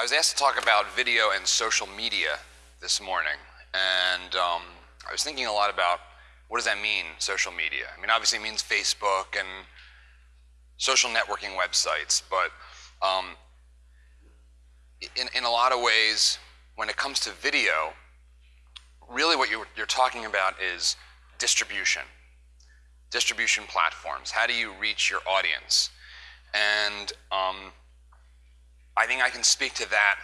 I was asked to talk about video and social media this morning, and um, I was thinking a lot about what does that mean, social media? I mean, obviously it means Facebook and social networking websites, but um, in, in a lot of ways, when it comes to video, really what you're, you're talking about is distribution, distribution platforms. How do you reach your audience? And um, I think I can speak to that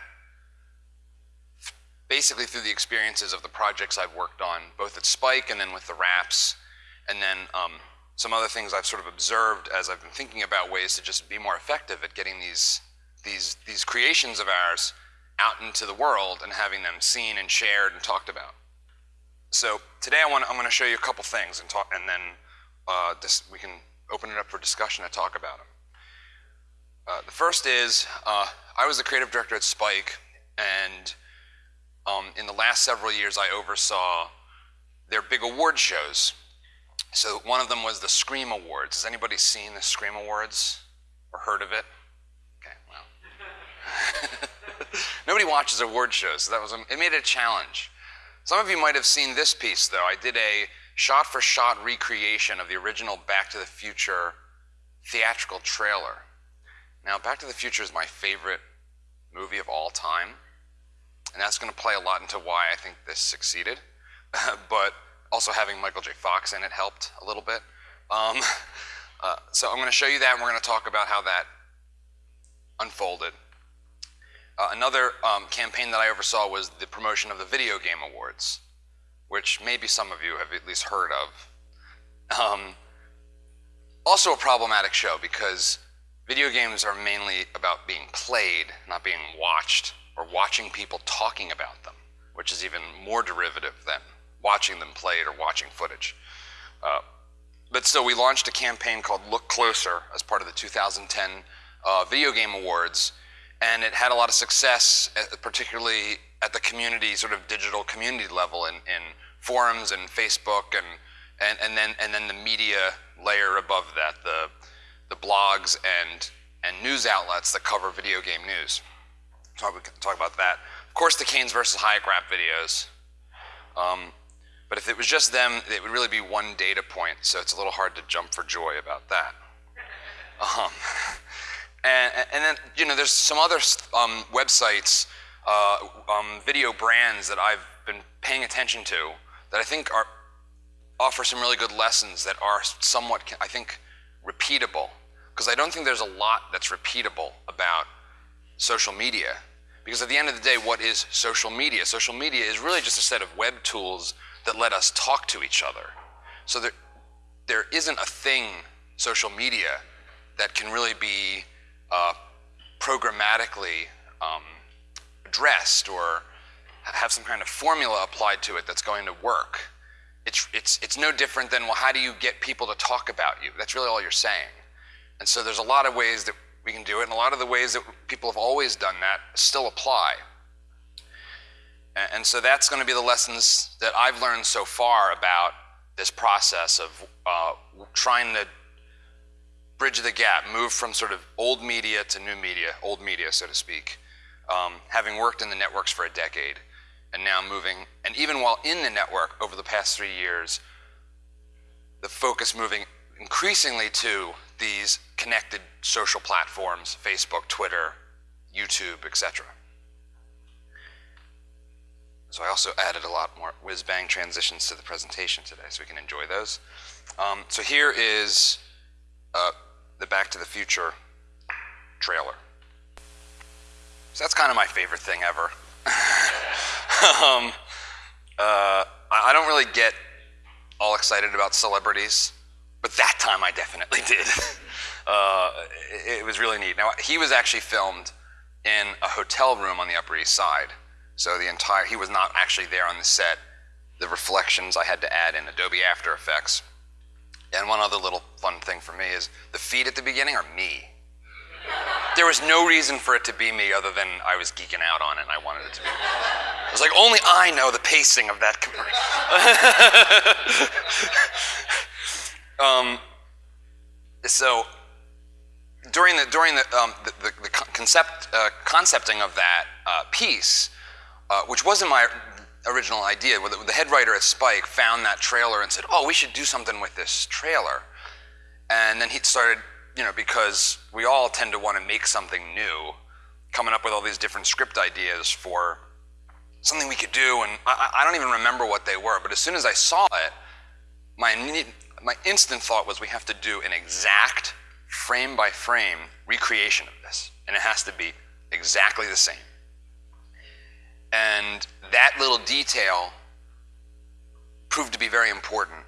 basically through the experiences of the projects I've worked on, both at Spike and then with the Raps, and then um, some other things I've sort of observed as I've been thinking about ways to just be more effective at getting these, these, these creations of ours out into the world and having them seen and shared and talked about. So today I want I'm going to show you a couple things and talk, and then uh, this, we can open it up for discussion and talk about them. Uh, the first is uh, I was the creative director at Spike, and um, in the last several years I oversaw their big award shows. So one of them was the Scream Awards. Has anybody seen the Scream Awards or heard of it? Okay, well. Nobody watches award shows, so that was a, it made it a challenge. Some of you might have seen this piece, though. I did a shot-for-shot -shot recreation of the original Back to the Future theatrical trailer. Now, Back to the Future is my favorite movie of all time, and that's going to play a lot into why I think this succeeded. but also having Michael J. Fox in it helped a little bit. Um, uh, so I'm going to show you that, and we're going to talk about how that unfolded. Uh, another um, campaign that I oversaw was the promotion of the Video Game Awards, which maybe some of you have at least heard of. Um, also a problematic show because video games are mainly about being played, not being watched, or watching people talking about them, which is even more derivative than watching them played or watching footage. Uh, but still, we launched a campaign called Look Closer as part of the 2010 uh, Video Game Awards, and it had a lot of success, uh, particularly at the community, sort of digital community level in, in forums and Facebook and, and, and, then, and then the media layer above that, the, the blogs and, and news outlets that cover video game news. So we talk about that. Of course, the Keynes versus Hayek rap videos. Um, but if it was just them, it would really be one data point, so it's a little hard to jump for joy about that. Um, and, and, then, you know, there's some other um, websites, uh, um, video brands that I've been paying attention to that I think are, offer some really good lessons that are somewhat, I think, repeatable. Because I don't think there's a lot that's repeatable about social media. Because at the end of the day, what is social media? Social media is really just a set of web tools that let us talk to each other. So there, there isn't a thing, social media, that can really be uh, programmatically um, addressed or have some kind of formula applied to it that's going to work. It's, it's, it's no different than, well, how do you get people to talk about you? That's really all you're saying. And so there's a lot of ways that we can do it, and a lot of the ways that people have always done that still apply. And, so that's going to be the lessons that I've learned so far about this process of uh, trying to bridge the gap, move from sort of old media to new media, old media, so to speak, um, having worked in the networks for a decade, and now moving, and even while in the network over the past three years, the focus moving increasingly to these connected social platforms, Facebook, Twitter, YouTube, etc. So I also added a lot more whiz-bang transitions to the presentation today so we can enjoy those. Um, so here is uh, the Back to the Future trailer. So that's kind of my favorite thing ever. um, uh, I don't really get all excited about celebrities, but that time I definitely did. uh, it, it, was really neat. Now, he was actually filmed in a hotel room on the Upper East Side. So the entire, he was not actually there on the set. The reflections I had to add in Adobe After Effects. And one other little fun thing for me is the feet at the beginning are me. There was no reason for it to be me other than I was geeking out on it and I wanted it to be. I was like, only I know the pacing of that commercial. um, so during the during the um, the, the, the concept uh, concepting of that uh, piece, uh, which wasn't my original idea. The, the head writer at Spike found that trailer and said, "Oh, we should do something with this trailer," and then he started, you know, because we all tend to want to make something new, coming up with all these different script ideas for something we could do, and I, I don't even remember what they were. But as soon as I saw it, my my instant thought was, we have to do an exact frame by frame recreation of this, and it has to be exactly the same. And that little detail proved to be very important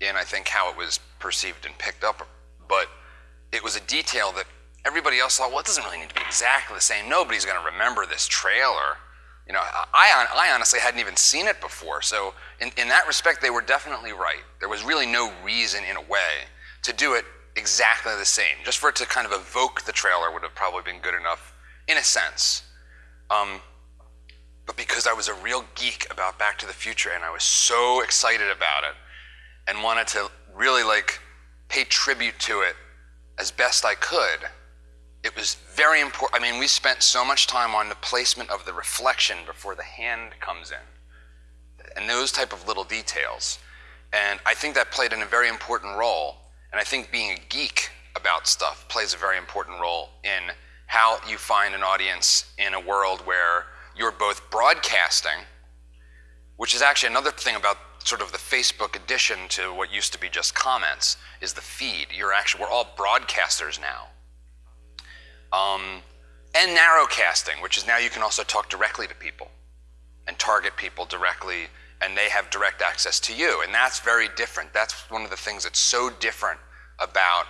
in, I think, how it was perceived and picked up. But it was a detail that everybody else thought, well, it doesn't really need to be exactly the same. Nobody's going to remember this trailer. You know, I, I honestly hadn't even seen it before. So in, in that respect, they were definitely right. There was really no reason, in a way, to do it exactly the same. Just for it to kind of evoke the trailer would have probably been good enough, in a sense. Um, but because I was a real geek about Back to the Future and I was so excited about it and wanted to really like pay tribute to it as best I could, it was very important. I mean, we spent so much time on the placement of the reflection before the hand comes in and those type of little details. And I think that played in a very important role. And I think being a geek about stuff plays a very important role in how you find an audience in a world where you're both broadcasting, which is actually another thing about sort of the Facebook addition to what used to be just comments, is the feed. You're actually, we're all broadcasters now. Um, and narrowcasting, which is now you can also talk directly to people and target people directly, and they have direct access to you. And that's very different. That's one of the things that's so different about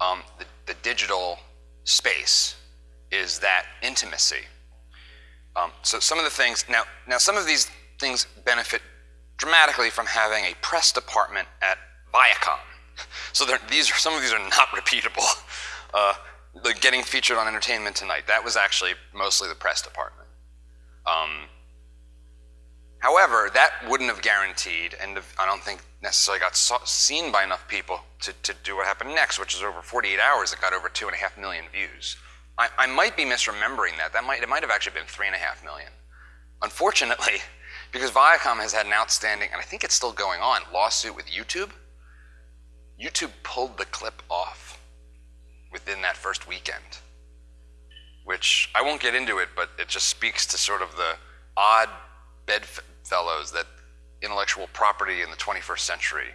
um, the, the, digital space is that intimacy. Um, so some of the things now, now some of these things benefit dramatically from having a press department at Viacom. So these are, some of these are not repeatable. Uh, the getting featured on Entertainment Tonight, that was actually mostly the press department. Um, however, that wouldn't have guaranteed, and I don't think necessarily got seen by enough people to, to do what happened next, which is over 48 hours, it got over two and a half million views. I, I might be misremembering that. That might, it might have actually been three and a half million. Unfortunately, because Viacom has had an outstanding, and I think it's still going on, lawsuit with YouTube, YouTube pulled the clip off within that first weekend, which I won't get into it, but it just speaks to sort of the odd bedfellows that intellectual property in the 21st century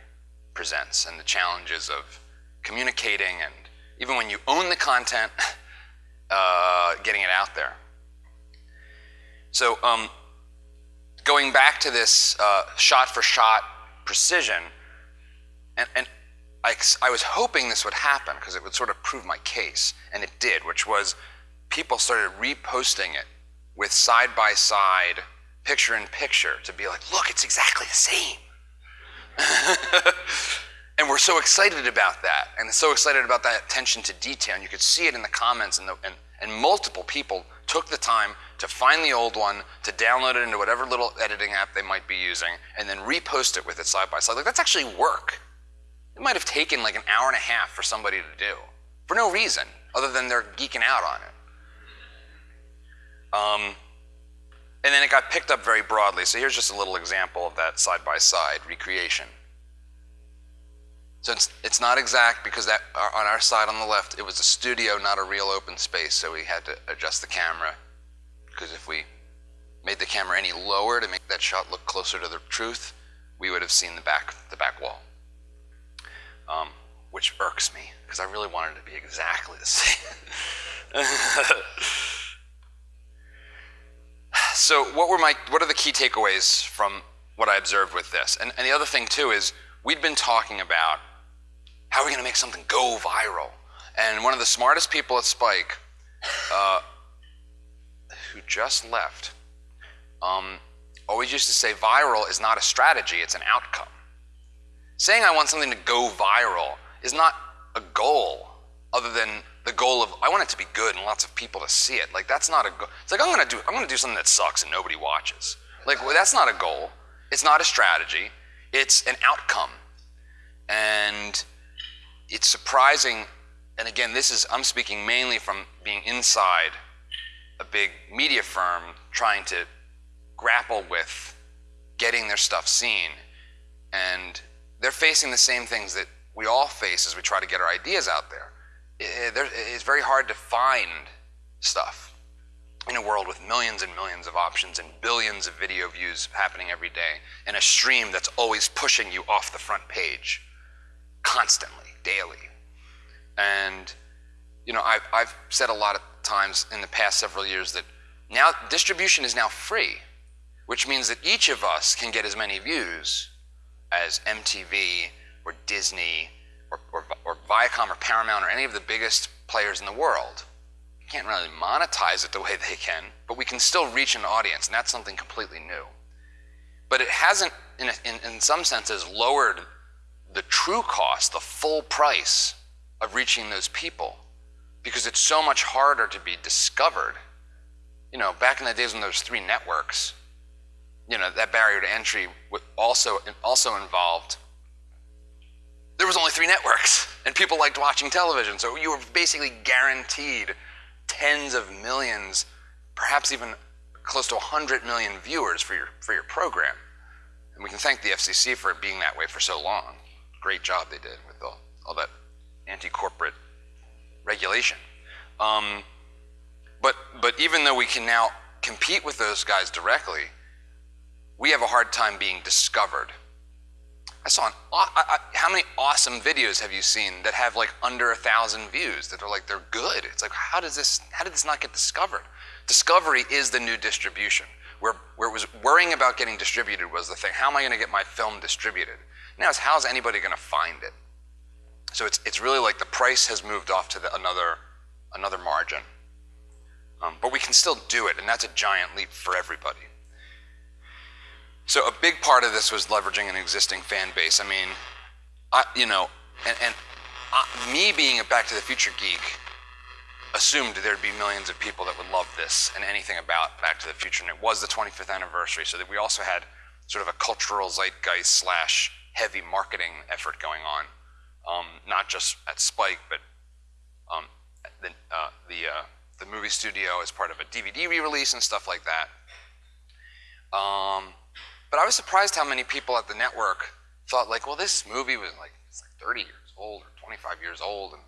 presents and the challenges of communicating and even when you own the content, uh, getting it out there. So um, going back to this uh, shot for shot precision, and, and I, I was hoping this would happen because it would sort of prove my case, and it did, which was people started reposting it with side by side, picture in picture, to be like, look, it's exactly the same. and we're so excited about that, and so excited about that attention to detail. And you could see it in the comments, and, the, and, and multiple people took the time to find the old one, to download it into whatever little editing app they might be using, and then repost it with it side by side. Like, that's actually work. It might have taken like an hour and a half for somebody to do for no reason other than they're geeking out on it. Um, and then it got picked up very broadly. So here's just a little example of that side by side recreation. So it's, it's not exact because that on our side on the left, it was a studio, not a real open space. So we had to adjust the camera because if we made the camera any lower to make that shot look closer to the truth, we would have seen the back, the back wall um, which irks me because I really wanted it to be exactly the same. so, what were my what are the key takeaways from what I observed with this? And, and the other thing too is we'd been talking about how are we going to make something go viral, and one of the smartest people at Spike, uh, who just left, um, always used to say viral is not a strategy; it's an outcome. Saying I want something to go viral is not a goal other than the goal of I want it to be good and lots of people to see it. Like that's not a goal. It's like I'm gonna do I'm gonna do something that sucks and nobody watches. Like well, that's not a goal. It's not a strategy. It's an outcome. And it's surprising and again, this is, I'm speaking mainly from being inside a big media firm trying to grapple with getting their stuff seen. And they're facing the same things that we all face as we try to get our ideas out there. It's very hard to find stuff in a world with millions and millions of options and billions of video views happening every day and a stream that's always pushing you off the front page constantly, daily. And, you know, I've, I've said a lot of times in the past several years that now distribution is now free, which means that each of us can get as many views as MTV or Disney or, or, or Viacom or Paramount or any of the biggest players in the world. You can't really monetize it the way they can, but we can still reach an audience, and that's something completely new. But it hasn't, in, a, in, in some senses, lowered the true cost, the full price of reaching those people because it's so much harder to be discovered. You know, back in the days when there was three networks, you know, that barrier to entry also, also involved there was only three networks and people liked watching television. So you were basically guaranteed tens of millions, perhaps even close to 100 million viewers for your, for your program. And we can thank the FCC for being that way for so long. Great job they did with all, all that anti-corporate regulation. Um, but, but even though we can now compete with those guys directly, we have a hard time being discovered. I saw an, I, I, how many awesome videos have you seen that have like under a thousand views that are like they're good? It's like how does this how did this not get discovered? Discovery is the new distribution. Where where it was worrying about getting distributed was the thing. How am I going to get my film distributed? Now it's how's anybody going to find it? So it's, it's really like the price has moved off to the, another, another margin. Um, but we can still do it, and that's a giant leap for everybody. So a big part of this was leveraging an existing fan base. I mean, I, you know, and, and I, me being a Back to the Future geek assumed there'd be millions of people that would love this and anything about Back to the Future. And it was the 25th anniversary, so that we also had sort of a cultural zeitgeist slash heavy marketing effort going on um, not just at Spike, but um, the, uh, the, uh, the movie studio as part of a DVD re-release and stuff like that. Um, but I was surprised how many people at the network thought like, well, this movie was like, it's like 30 years old or 25 years old, and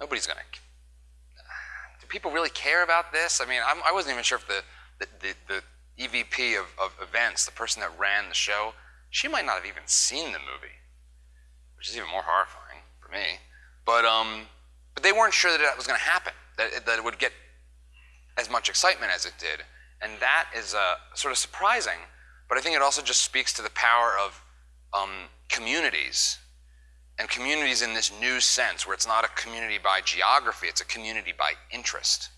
nobody's gonna. Do people really care about this? I mean, I'm, I was not even sure if the the, the, the EVP of, of events, the person that ran the show, she might not have even seen the movie, which is even more horrifying me. But, um, but they weren't sure that that was going to happen, that it, that it would get as much excitement as it did. And that is uh, sort of surprising, but I think it also just speaks to the power of um, communities and communities in this new sense where it's not a community by geography, it's a community by interest.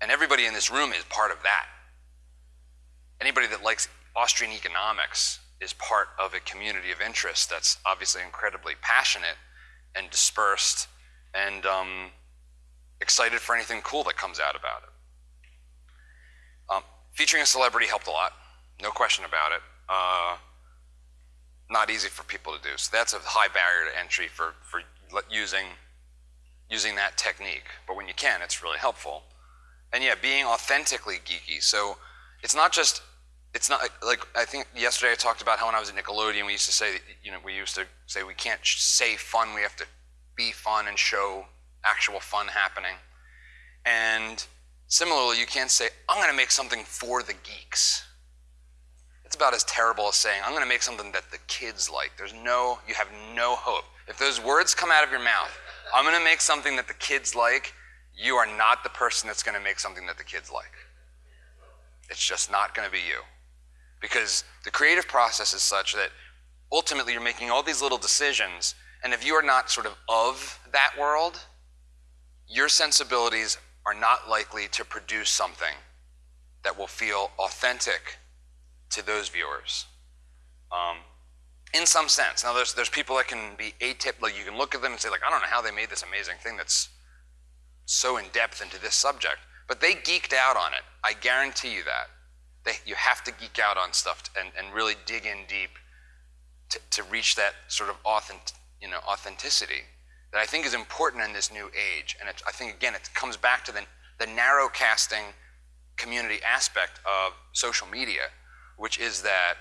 And everybody in this room is part of that. Anybody that likes Austrian economics is part of a community of interest that's obviously incredibly passionate and dispersed and um, excited for anything cool that comes out about it. Um, featuring a celebrity helped a lot, no question about it. Uh, not easy for people to do. So that's a high barrier to entry for, for using, using that technique. But when you can, it's really helpful. And yeah, being authentically geeky. So it's not just it's not like I think yesterday I talked about how when I was at Nickelodeon we used to say you know we used to say we can't say fun we have to be fun and show actual fun happening. And similarly you can't say I'm going to make something for the geeks. It's about as terrible as saying I'm going to make something that the kids like. There's no you have no hope. If those words come out of your mouth I'm going to make something that the kids like you are not the person that's going to make something that the kids like. It's just not going to be you because the creative process is such that ultimately you're making all these little decisions, and if you are not sort of of that world, your sensibilities are not likely to produce something that will feel authentic to those viewers. Um, in some sense. Now, there's, there's people that can be atypical. Like you can look at them and say, like, I don't know how they made this amazing thing that's so in depth into this subject. But they geeked out on it. I guarantee you that. They, you have to geek out on stuff and, and really dig in deep to, to reach that sort of authentic, you know, authenticity. that I think is important in this new age. And I think, again, it comes back to the, the narrow casting community aspect of social media, which is that,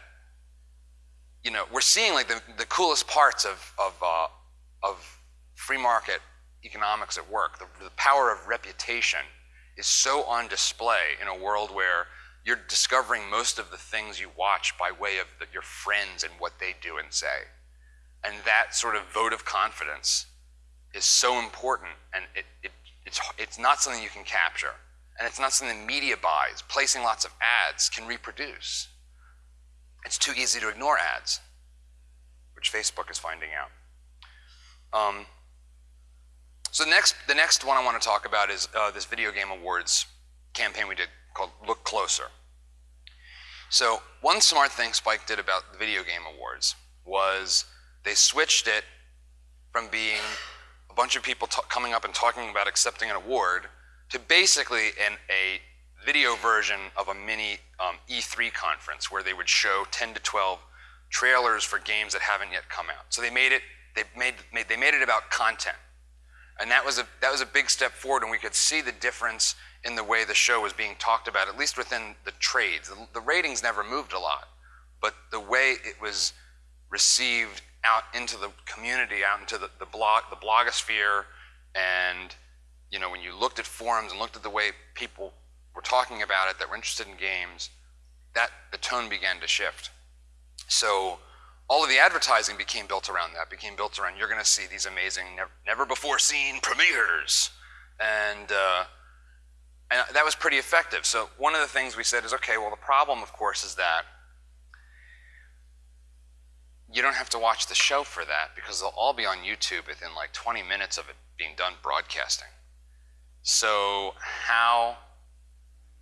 you know, we're seeing like the, the coolest parts of, of, uh, of free market economics at work. The, the power of reputation is so on display in a world where you're discovering most of the things you watch by way of the, your friends and what they do and say. And that sort of vote of confidence is so important, and it, it, it's, it's not something you can capture. And it's not something the media buys, placing lots of ads can reproduce. It's too easy to ignore ads, which Facebook is finding out. Um, so the next, the next one I want to talk about is uh, this video game awards campaign we did called Look Closer. So one smart thing Spike did about the video game awards was they switched it from being a bunch of people coming up and talking about accepting an award to basically an, a video version of a mini um, E3 conference where they would show 10 to 12 trailers for games that haven't yet come out. So they made it, they made, made, they made it about content. And that was, a, that was a big step forward, and we could see the difference in the way the show was being talked about, at least within the trades. The, the ratings never moved a lot, but the way it was received out into the community, out into the, the blog, the blogosphere, and you know, when you looked at forums and looked at the way people were talking about it that were interested in games, that the tone began to shift. So all of the advertising became built around that, became built around you're going to see these amazing, never, never before seen premieres. And, uh, and that was pretty effective. So one of the things we said is, okay, well, the problem, of course, is that you don't have to watch the show for that because they'll all be on YouTube within like 20 minutes of it being done broadcasting. So how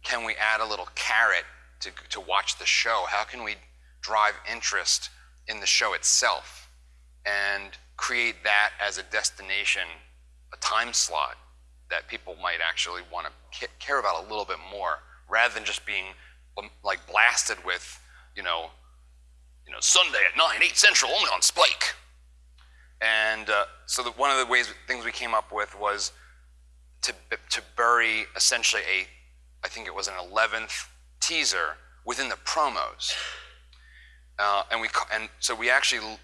can we add a little carrot to, to watch the show? How can we drive interest in the show itself and create that as a destination, a time slot that people might actually want to care about a little bit more rather than just being um, like blasted with, you know, you know, Sunday at 9, 8 Central, only on Spike. And uh, so the, one of the ways things we came up with was to, to bury essentially a, I think it was an 11th teaser within the promos. Uh, and, we, and so we actually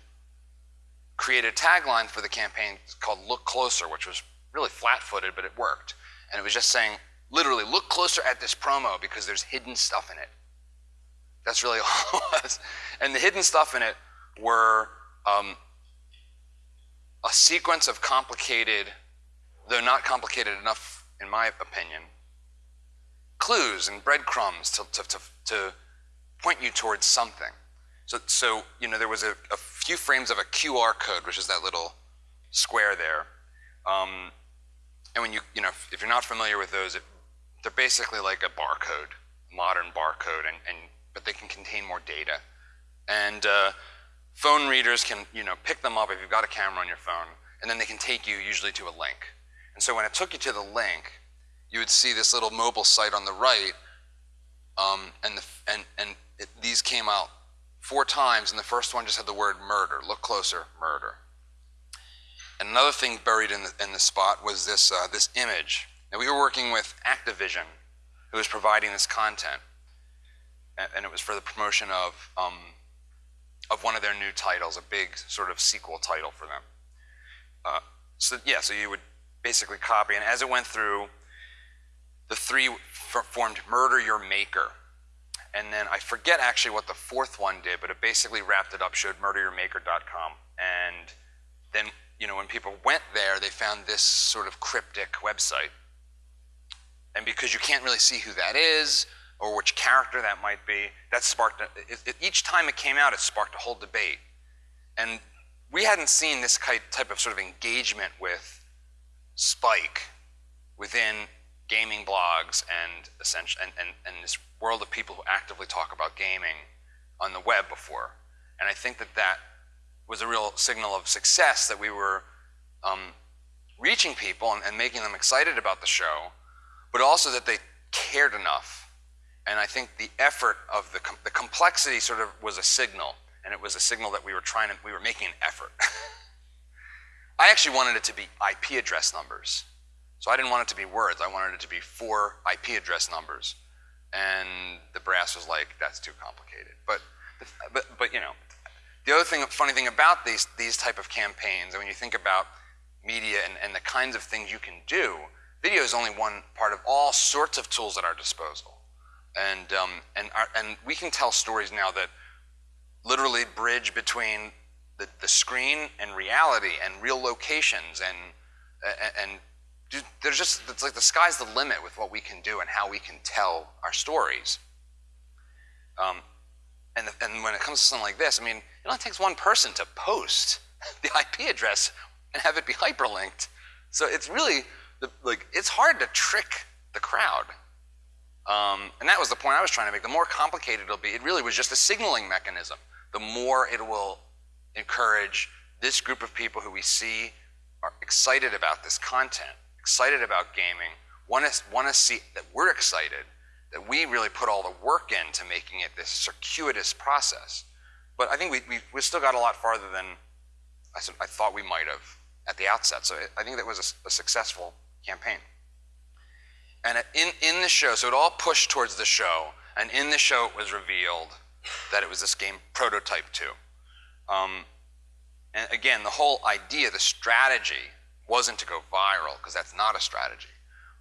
created a tagline for the campaign called Look Closer, which was really flat-footed, but it worked. And it was just saying, literally, look closer at this promo because there's hidden stuff in it. That's really all it was. And the hidden stuff in it were um, a sequence of complicated, though not complicated enough, in my opinion, clues and breadcrumbs to, to, to, to point you towards something. So, so you know, there was a, a, few frames of a QR code, which is that little square there. Um, and when you, you know, if, if, you're not familiar with those, it, they're basically like a barcode, modern barcode, and, and but they can contain more data. And uh, phone readers can, you know, pick them up if you've got a camera on your phone, and then they can take you usually to a link. And so when it took you to the link, you would see this little mobile site on the right, um, and, the, and, and it, these came out four times, and the first one just had the word murder. Look closer, murder. And another thing buried in the, in the spot was this, uh, this image. Now, we were working with Activision, who was providing this content. And it was for the promotion of um, of one of their new titles, a big sort of sequel title for them. Uh, so yeah, so you would basically copy, and as it went through, the three formed "Murder Your Maker," and then I forget actually what the fourth one did, but it basically wrapped it up, showed murderyourmaker.com, and then you know when people went there, they found this sort of cryptic website, and because you can't really see who that is or which character that might be. That sparked, it, it, each time it came out, it sparked a whole debate. And we hadn't seen this type of sort of engagement with Spike within gaming blogs and, and, and, and this world of people who actively talk about gaming on the web before. And I think that that was a real signal of success that we were um, reaching people and, and, making them excited about the show, but also that they cared enough and I think the effort of the, com the complexity sort of was a signal, and it was a signal that we were trying to, we were making an effort. I actually wanted it to be IP address numbers. So I didn't want it to be words. I wanted it to be four IP address numbers. And the brass was like, that's too complicated. But, but, but you know, the other thing, funny thing about these, these type of campaigns, and when you think about media and, and the kinds of things you can do, video is only one part of all sorts of tools at our disposal. And, um, and, our, and we can tell stories now that literally bridge between the, the screen and reality and real locations and, and, and there's just, it's like the sky's the limit with what we can do and how we can tell our stories. Um, and, the, and when it comes to something like this, I mean, it only takes one person to post the IP address and have it be hyperlinked. So it's really, the, like, it's hard to trick the crowd. Um, and that was the point I was trying to make. The more complicated it'll be, it really was just a signaling mechanism. The more it will encourage this group of people who we see are excited about this content, excited about gaming, want to, want to see that we're excited, that we really put all the work into making it this circuitous process. But I think we, we, we still got a lot farther than I, I thought we might have at the outset. So I think that was a, a successful campaign. And in, in the show, so it all pushed towards the show, and in the show it was revealed that it was this game Prototype 2. Um, and again, the whole idea, the strategy, wasn't to go viral, because that's not a strategy.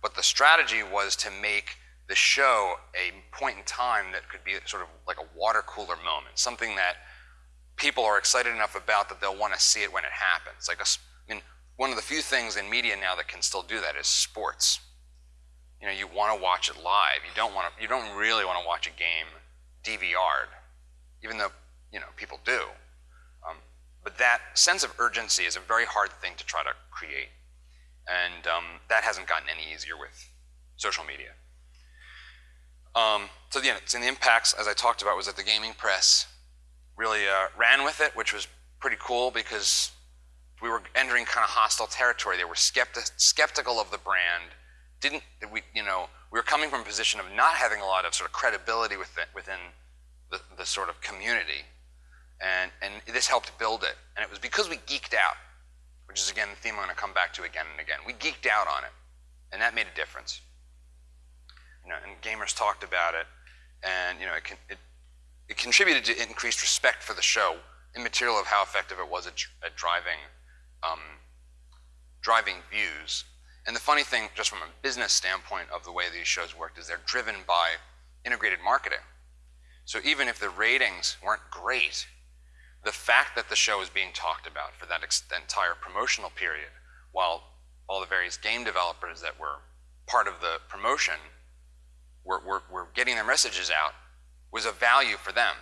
But the strategy was to make the show a point in time that could be sort of like a water cooler moment, something that people are excited enough about that they'll want to see it when it happens. Like a, one of the few things in media now that can still do that is sports. You know, you want to watch it live. You don't want to. You don't really want to watch a game DVR'd, even though you know people do. Um, but that sense of urgency is a very hard thing to try to create, and um, that hasn't gotten any easier with social media. Um, so yeah, the impacts, as I talked about, was that the gaming press really uh, ran with it, which was pretty cool because we were entering kind of hostile territory. They were skepti skeptical of the brand. Didn't we? You know, we were coming from a position of not having a lot of sort of credibility within, within the, the sort of community, and and this helped build it. And it was because we geeked out, which is again the theme I'm going to come back to again and again. We geeked out on it, and that made a difference. You know, and gamers talked about it, and you know, it, it it contributed to increased respect for the show, immaterial of how effective it was at, at driving, um, driving views. And the funny thing, just from a business standpoint of the way these shows worked, is they're driven by integrated marketing. So even if the ratings weren't great, the fact that the show was being talked about for that entire promotional period, while all the various game developers that were part of the promotion were, were, were getting their messages out, was of value for them.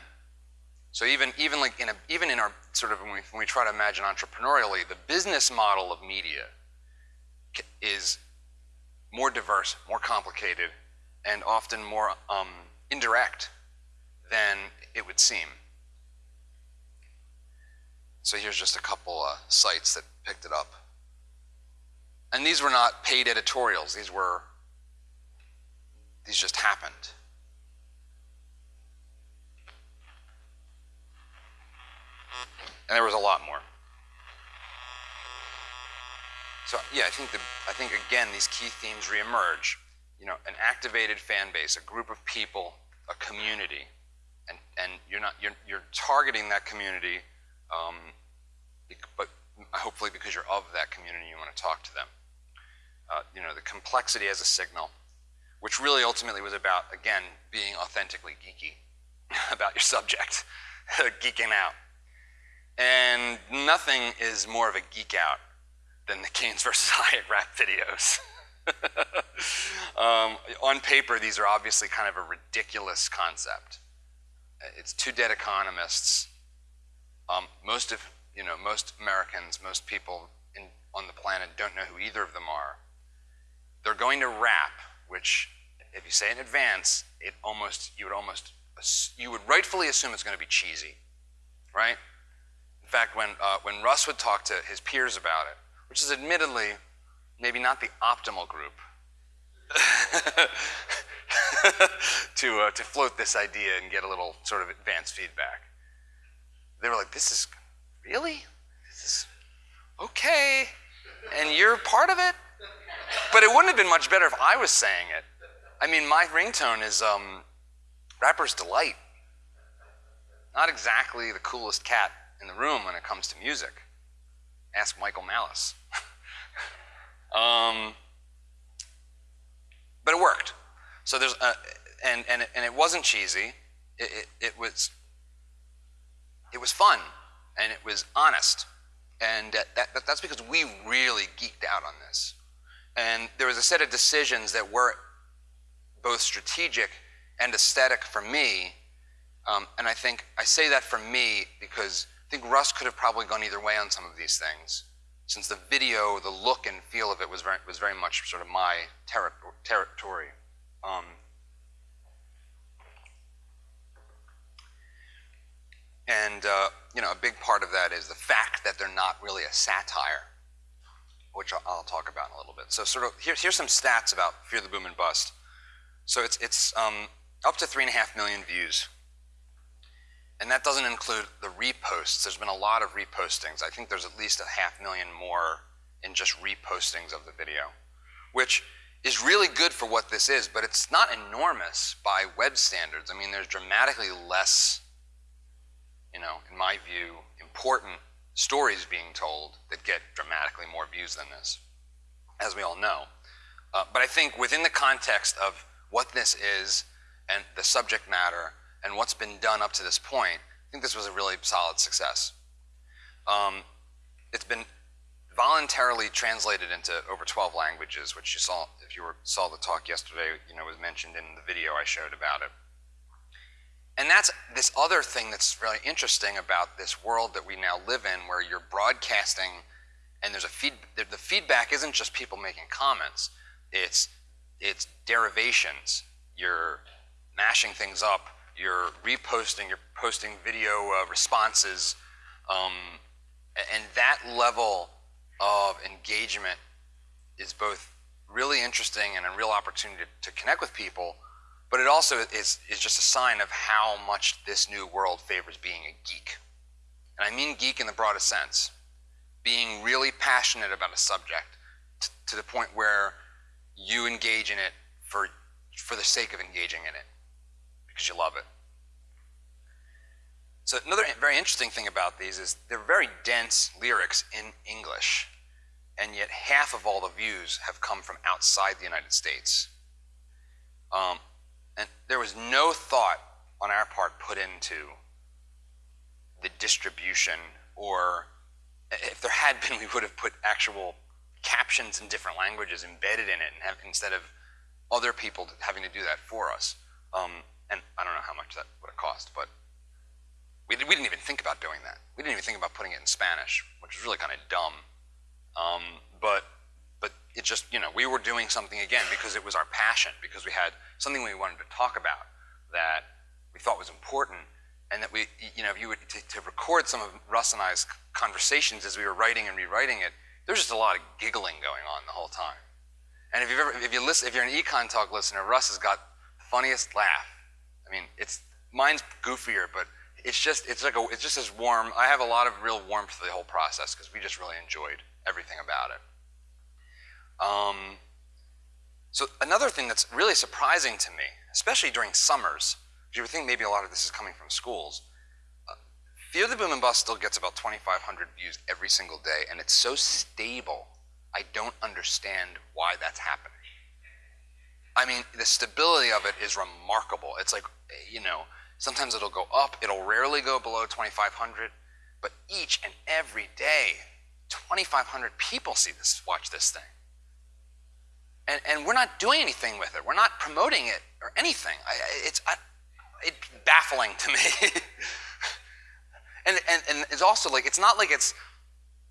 So even, even, like in a, even in our sort of, when we, when we try to imagine entrepreneurially, the business model of media is more diverse, more complicated, and often more um, indirect than it would seem. So here's just a couple uh, sites that picked it up. And these were not paid editorials. These were, these just happened. And there was a lot more. So yeah, I think the, I think again these key themes reemerge. You know, an activated fan base, a group of people, a community, and and you're not you're you're targeting that community, um, but hopefully because you're of that community, you want to talk to them. Uh, you know, the complexity as a signal, which really ultimately was about again being authentically geeky about your subject, geeking out. And nothing is more of a geek out than the Keynes versus Hayek rap videos. um, on paper, these are obviously kind of a ridiculous concept. It's two dead economists. Um, most of you know, most Americans, most people in, on the planet don't know who either of them are. They're going to rap, which, if you say in advance, it almost you would almost you would rightfully assume it's going to be cheesy, right? In fact, when, uh, when Russ would talk to his peers about it, which is admittedly maybe not the optimal group to, uh, to float this idea and get a little sort of advanced feedback, they were like, this is, really? This is, okay, and you're part of it. But it wouldn't have been much better if I was saying it. I mean, my ringtone is um, Rapper's Delight. Not exactly the coolest cat in the room when it comes to music. Ask Michael Malice. um, but it worked. So there's, a, and, and, and it wasn't cheesy. It, it, it, was, it was fun, and it was honest. And that, that, that's because we really geeked out on this. And there was a set of decisions that were both strategic and aesthetic for me. Um, and I think I say that for me because I think Russ could have probably gone either way on some of these things, since the video, the look and feel of it was very, was very much sort of my ter territory. Um, and uh, you know, a big part of that is the fact that they're not really a satire, which I'll, I'll talk about in a little bit. So, sort of, here, here's some stats about Fear the Boom and Bust. So it's, it's um, up to three and a half million views. And that doesn't include the reposts. There's been a lot of repostings. I think there's at least a half million more in just repostings of the video, which is really good for what this is, but it's not enormous by web standards. I mean, there's dramatically less, you know, in my view, important stories being told that get dramatically more views than this, as we all know. Uh, but I think within the context of what this is and the subject matter and what's been done up to this point, I think this was a really solid success. Um, it's been voluntarily translated into over 12 languages, which you saw, if you were, saw the talk yesterday, you know, was mentioned in the video I showed about it. And that's this other thing that's really interesting about this world that we now live in, where you're broadcasting and there's a feed, the feedback isn't just people making comments, it's it's derivations. You're mashing things up. You're reposting. You're posting video uh, responses, um, and that level of engagement is both really interesting and a real opportunity to, to connect with people. But it also is, is just a sign of how much this new world favors being a geek. And I mean geek in the broadest sense. Being really passionate about a subject to the point where you engage in it for, for the sake of engaging in it because you love it. So another very interesting thing about these is they're very dense lyrics in English, and yet half of all the views have come from outside the United States. Um, and there was no thought on our part put into the distribution, or if there had been, we would have put actual captions in different languages embedded in it and have, instead of other people having to do that for us. Um, and I don't know how much that would have cost, but we, we didn't even think about doing that. We didn't even think about putting it in Spanish, which was really kind of dumb. Um, but but it just, you know, we were doing something again because it was our passion, because we had something we wanted to talk about that we thought was important, and that we, you know, if you would, to, to record some of Russ and I's conversations as we were writing and rewriting it, there's just a lot of giggling going on the whole time. And if, you've ever, if, you listen, if you're an Econ Talk listener, Russ has got the funniest laugh. I mean, it's mine's goofier, but it's just it's like a, it's just as warm. I have a lot of real warmth to the whole process because we just really enjoyed everything about it. Um, so another thing that's really surprising to me, especially during summers, you would think maybe a lot of this is coming from schools, Fear the Boom and Bust still gets about 2,500 views every single day, and it's so stable, I don't understand why that's happening. I mean, the stability of it is remarkable. It's like, you know, sometimes it'll go up, it'll rarely go below 2,500, but each and every day, 2,500 people see this, watch this thing. And, and we're not doing anything with it. We're not promoting it or anything. I, it's, I, it's baffling to me. And, and, and it's also like, it's not like it's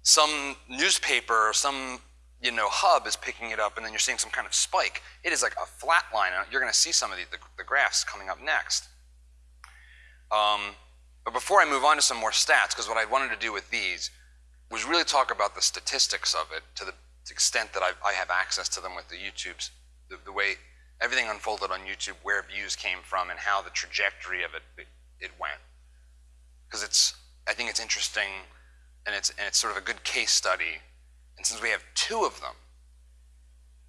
some newspaper or some you know, hub is picking it up and then you're seeing some kind of spike. It is like a flat line. You're going to see some of the, the, the graphs coming up next. Um, but before I move on to some more stats, because what I wanted to do with these was really talk about the statistics of it to the extent that I, I have access to them with the YouTube's, the, the, way everything unfolded on YouTube, where views came from, and how the trajectory of it, it, it went because it's I think it's interesting and it's, and it's sort of a good case study. And since we have two of them,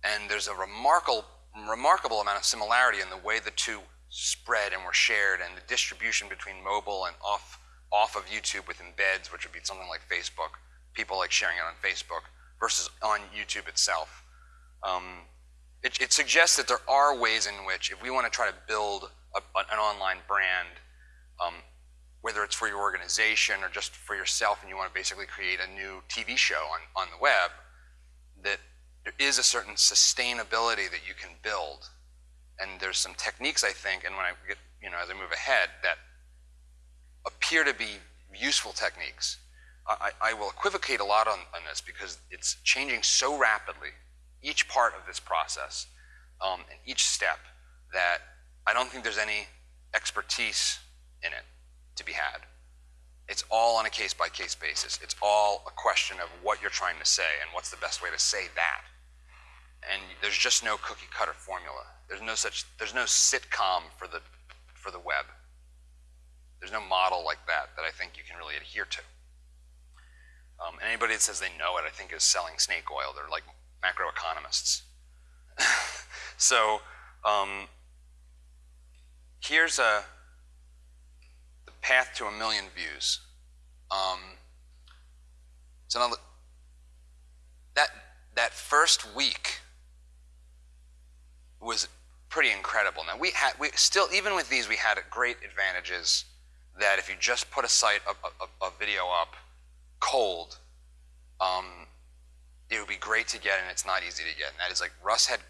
and there's a remarkable, remarkable amount of similarity in the way the two spread and were shared and the distribution between mobile and off, off of YouTube with embeds, which would be something like Facebook, people like sharing it on Facebook, versus on YouTube itself. Um, it, it, suggests that there are ways in which, if we want to try to build a, an online brand, um, whether it's for your organization or just for yourself and you want to basically create a new TV show on, on the web, that there is a certain sustainability that you can build. And there's some techniques, I think, and when I get, you know, as I move ahead, that appear to be useful techniques. I, I will equivocate a lot on, on, this because it's changing so rapidly, each part of this process um, and each step, that I don't think there's any expertise in it to be had. It's all on a case by case basis. It's all a question of what you're trying to say and what's the best way to say that. And there's just no cookie cutter formula. There's no such there's no sitcom for the for the web. There's no model like that that I think you can really adhere to. Um, and anybody that says they know it, I think, is selling snake oil. They're like macroeconomists. so um, here's a path to a million views. Um, so now that that first week was pretty incredible. Now we had we still even with these we had great advantages that if you just put a site a, a, a video up cold, um, it would be great to get and it's not easy to get. And that is like Russ had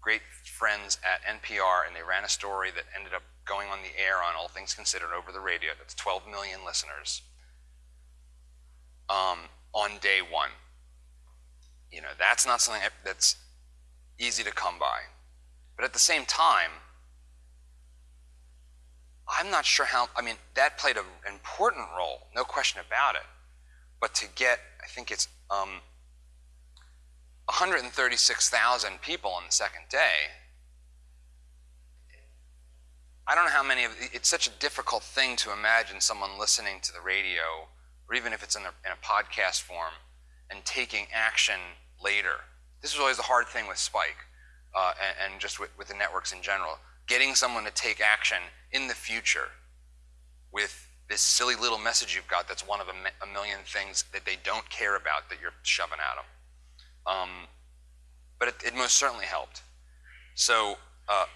great friends at NPR and they ran a story that ended up going on the air on All Things Considered over the radio. That's 12 million listeners um, on day one. You know, that's not something that's easy to come by. But at the same time, I'm not sure how, I mean, that played an important role, no question about it. But to get, I think it's um, 136,000 people on the second day, I don't know how many of it's such a difficult thing to imagine someone listening to the radio, or even if it's in a, in a podcast form, and taking action later. This is always the hard thing with Spike, uh, and, and, just with, with the networks in general. Getting someone to take action in the future with this silly little message you've got that's one of a, a million things that they don't care about that you're shoving at them. Um, but it, it, most certainly helped. So uh,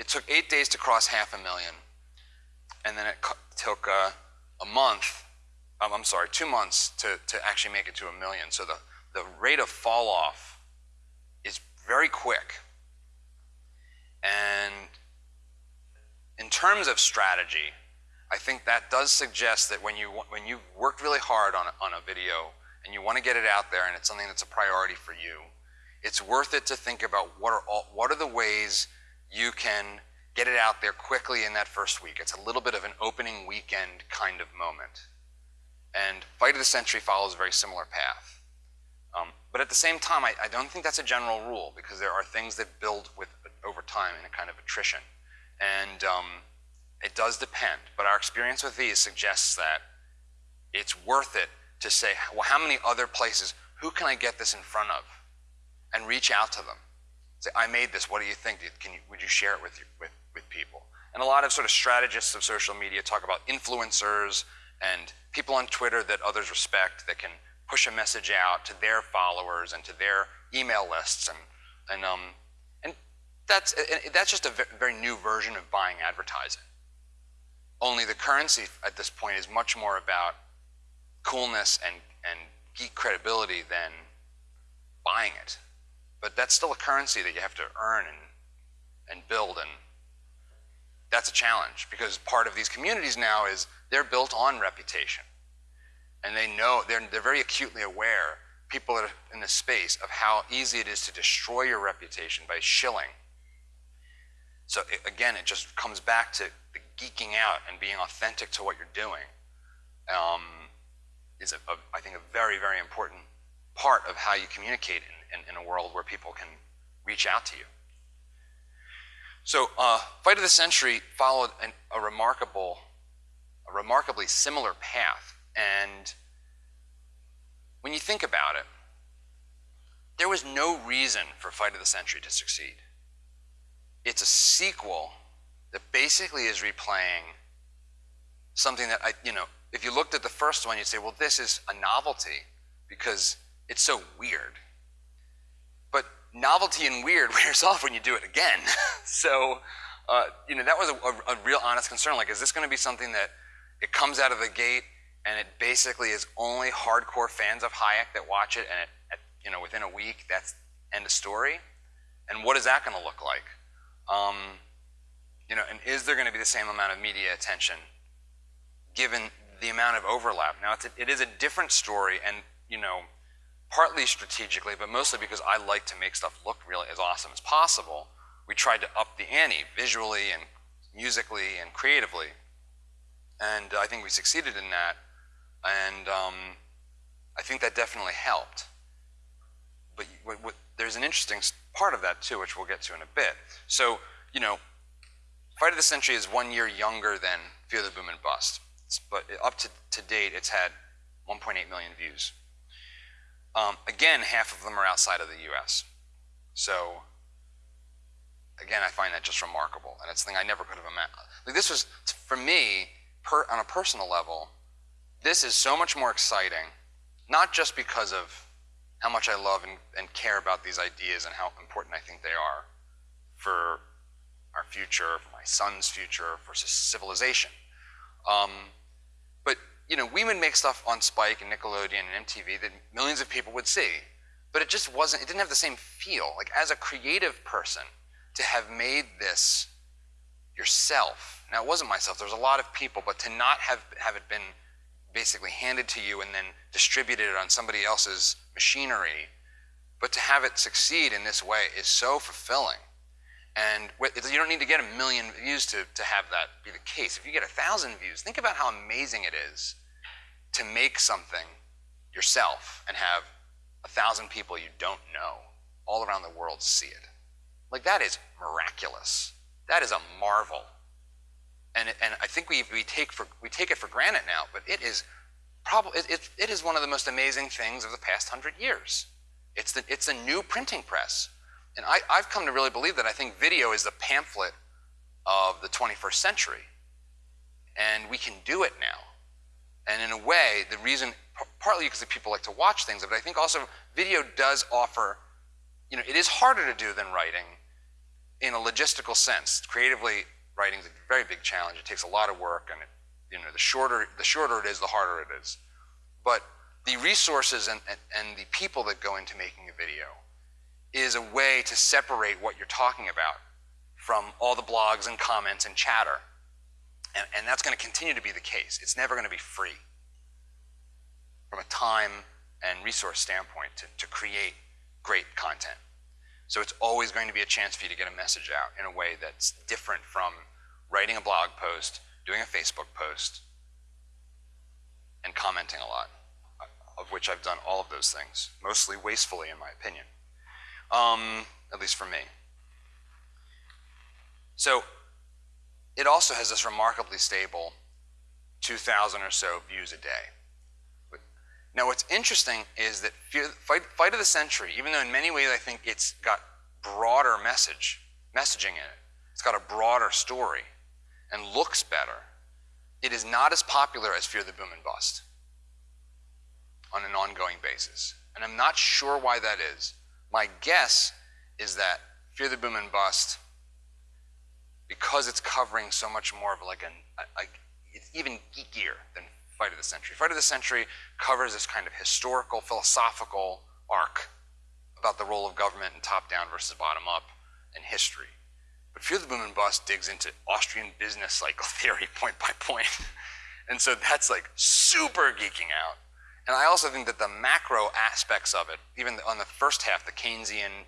it took eight days to cross half a million, and then it took uh, a month, um, I'm sorry, two months to, to actually make it to a million. So the, the rate of fall off is very quick. And in terms of strategy, I think that does suggest that when you when you've worked really hard on a, on a video and you want to get it out there and it's something that's a priority for you, it's worth it to think about what are all, what are the ways you can get it out there quickly in that first week. It's a little bit of an opening weekend kind of moment. And Fight of the Century follows a very similar path. Um, but at the same time, I, I, don't think that's a general rule because there are things that build with over time in a kind of attrition. And um, it does depend. But our experience with these suggests that it's worth it to say, well, how many other places, who can I get this in front of? And reach out to them say, I made this, what do you think? Can you, would you share it with, you, with, with people? And a lot of sort of strategists of social media talk about influencers and people on Twitter that others respect that can push a message out to their followers and to their email lists. And, and, um, and that's, that's just a very new version of buying advertising. Only the currency at this point is much more about coolness and, and geek credibility than buying it. But that's still a currency that you have to earn and, and build. And that's a challenge because part of these communities now is they're built on reputation. And they know, they're, they're very acutely aware, people are in this space, of how easy it is to destroy your reputation by shilling. So it, again, it just comes back to the geeking out and being authentic to what you're doing um, is, a, a, I think, a very, very important part of how you communicate in, in, in a world where people can reach out to you. So, uh, Fight of the Century followed an, a remarkable, a remarkably similar path, and when you think about it, there was no reason for Fight of the Century to succeed. It's a sequel that basically is replaying something that I, you know, if you looked at the first one, you'd say, well, this is a novelty because it's so weird. But novelty and weird wears off when you do it again. so, uh, you know, that was a, a, a real honest concern. Like, is this going to be something that it comes out of the gate and it basically is only hardcore fans of Hayek that watch it, and it, at, you know, within a week, that's end of story? And what is that going to look like? Um, you know, and is there going to be the same amount of media attention given the amount of overlap? Now, it's a, it is a different story, and you know, partly strategically, but mostly because I like to make stuff look really as awesome as possible. We tried to up the ante visually and musically and creatively, and I think we succeeded in that. And um, I think that definitely helped. But what, what, there's an interesting part of that too, which we'll get to in a bit. So, you know, Fight of the Century is one year younger than Fear the Boom and Bust. But up to, to date, it's had 1.8 million views. Um, again, half of them are outside of the US. So, again, I find that just remarkable. And it's something I never could have imagined. Like this was, for me, per, on a personal level, this is so much more exciting, not just because of how much I love and, and care about these ideas and how important I think they are for our future, for my son's future, for civilization. Um, you know, we would make stuff on Spike and Nickelodeon and MTV that millions of people would see, but it just wasn't. It didn't have the same feel. Like as a creative person, to have made this yourself. Now it wasn't myself. There was a lot of people, but to not have have it been basically handed to you and then distributed on somebody else's machinery, but to have it succeed in this way is so fulfilling. And you don't need to get a million views to, to have that be the case. If you get a thousand views, think about how amazing it is to make something yourself and have a thousand people you don't know all around the world see it. Like that is miraculous. That is a marvel. And, and I think we, we, take for, we take it for granted now, but it is probably, it, it, it is one of the most amazing things of the past hundred years. It's, the, it's a new printing press. And I, I've come to really believe that I think video is the pamphlet of the 21st century. And we can do it now. And in a way, the reason, partly because people like to watch things, but I think also video does offer, you know, it is harder to do than writing in a logistical sense. Creatively, writing is a very big challenge. It takes a lot of work, and it, you know, the shorter, the shorter it is, the harder it is. But the resources and, and, and the people that go into making a video is a way to separate what you're talking about from all the blogs and comments and chatter. And, and that's going to continue to be the case. It's never going to be free from a time and resource standpoint to, to create great content. So it's always going to be a chance for you to get a message out in a way that's different from writing a blog post, doing a Facebook post, and commenting a lot, of which I've done all of those things, mostly wastefully in my opinion um, at least for me. So it also has this remarkably stable 2,000 or so views a day. Now what's interesting is that Fight, of the Century, even though in many ways I think it's got broader message, messaging in it, it's got a broader story and looks better, it is not as popular as Fear the Boom and Bust on an ongoing basis. And I'm not sure why that is. My guess is that Fear the Boom and Bust, because it's covering so much more of like an, like it's even geekier than Fight of the Century. Fight of the Century covers this kind of historical, philosophical arc about the role of government and top-down versus bottom-up and history. But Fear the Boom and Bust digs into Austrian business cycle theory point by point. and so that's like super geeking out. And I also think that the macro aspects of it, even on the first half, the Keynesian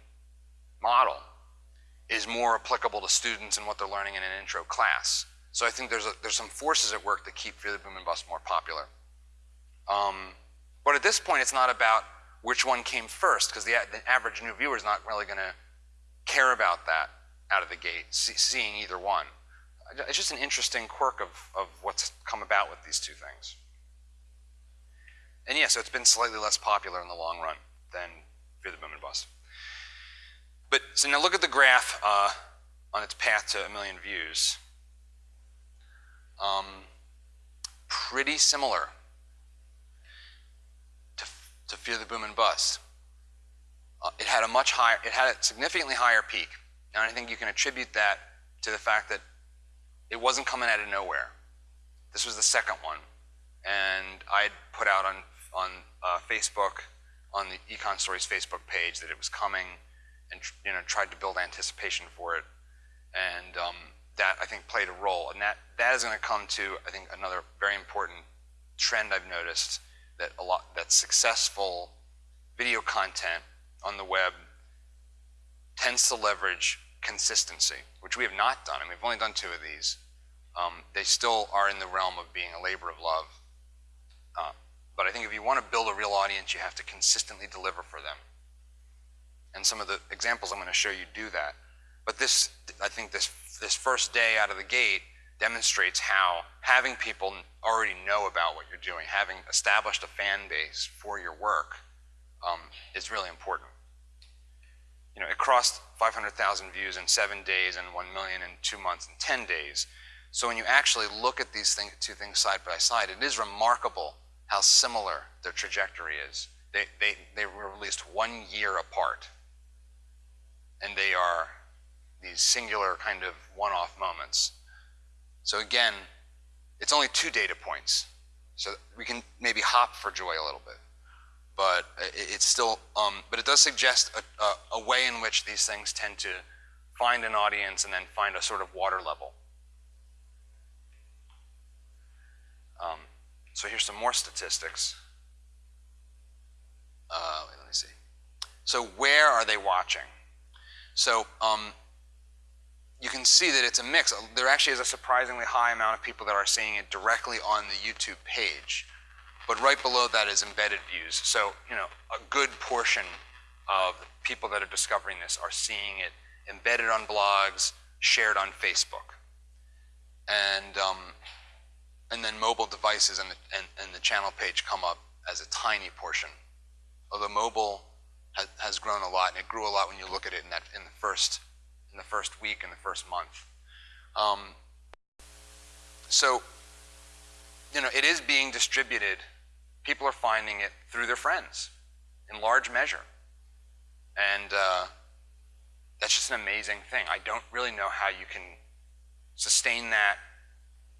model, is more applicable to students and what they're learning in an intro class. So I think there's, a, there's some forces at work that keep the Boom and Bust more popular. Um, but at this point, it's not about which one came first, because the, the, average new viewer is not really going to care about that out of the gate, see, seeing either one. It's just an interesting quirk of, of what's come about with these two things. and yeah, so it's been slightly less popular in the long run than Fear the Boom and Bust. But so now look at the graph uh, on its path to a million views. Um, pretty similar to, to Fear the Boom and Bust. Uh, it had a much higher, it had a significantly higher peak. And I think you can attribute that to the fact that it wasn't coming out of nowhere. This was the second one. And I had put out on, on uh, Facebook, on the Econ Stories Facebook page, that it was coming and you know, tried to build anticipation for it. And um, that, I think, played a role. And that, that is going to come to, I think, another very important trend I've noticed that a lot that successful video content on the web tends to leverage consistency, which we have not done. I mean, we've only done two of these. Um, they still are in the realm of being a labor of love. Uh, but I think if you want to build a real audience, you have to consistently deliver for them. And some of the examples I'm going to show you do that. But this, I think this, this first day out of the gate demonstrates how having people already know about what you're doing, having established a fan base for your work um, is really important you know, it crossed 500,000 views in seven days and 1 million in two months and 10 days. So when you actually look at these thing, two things side by side, it is remarkable how similar their trajectory is. They, they, they were released one year apart. And they are these singular kind of one-off moments. So again, it's only two data points. So we can maybe hop for joy a little bit but it's still, um, but it does suggest a, a, a, way in which these things tend to find an audience and then find a sort of water level. Um, so here's some more statistics. Uh, let me see. So where are they watching? So um, you can see that it's a mix. There actually is a surprisingly high amount of people that are seeing it directly on the YouTube page. But right below that is embedded views. So, you know, a good portion of people that are discovering this are seeing it embedded on blogs, shared on Facebook. And, um, and then mobile devices and the, and, and the channel page come up as a tiny portion. Although mobile has, has grown a lot, and it grew a lot when you look at it in, that, in, the, first, in the first week, in the first month. Um, so, you know, it is being distributed people are finding it through their friends in large measure. And uh, that's just an amazing thing. I don't really know how you can sustain that,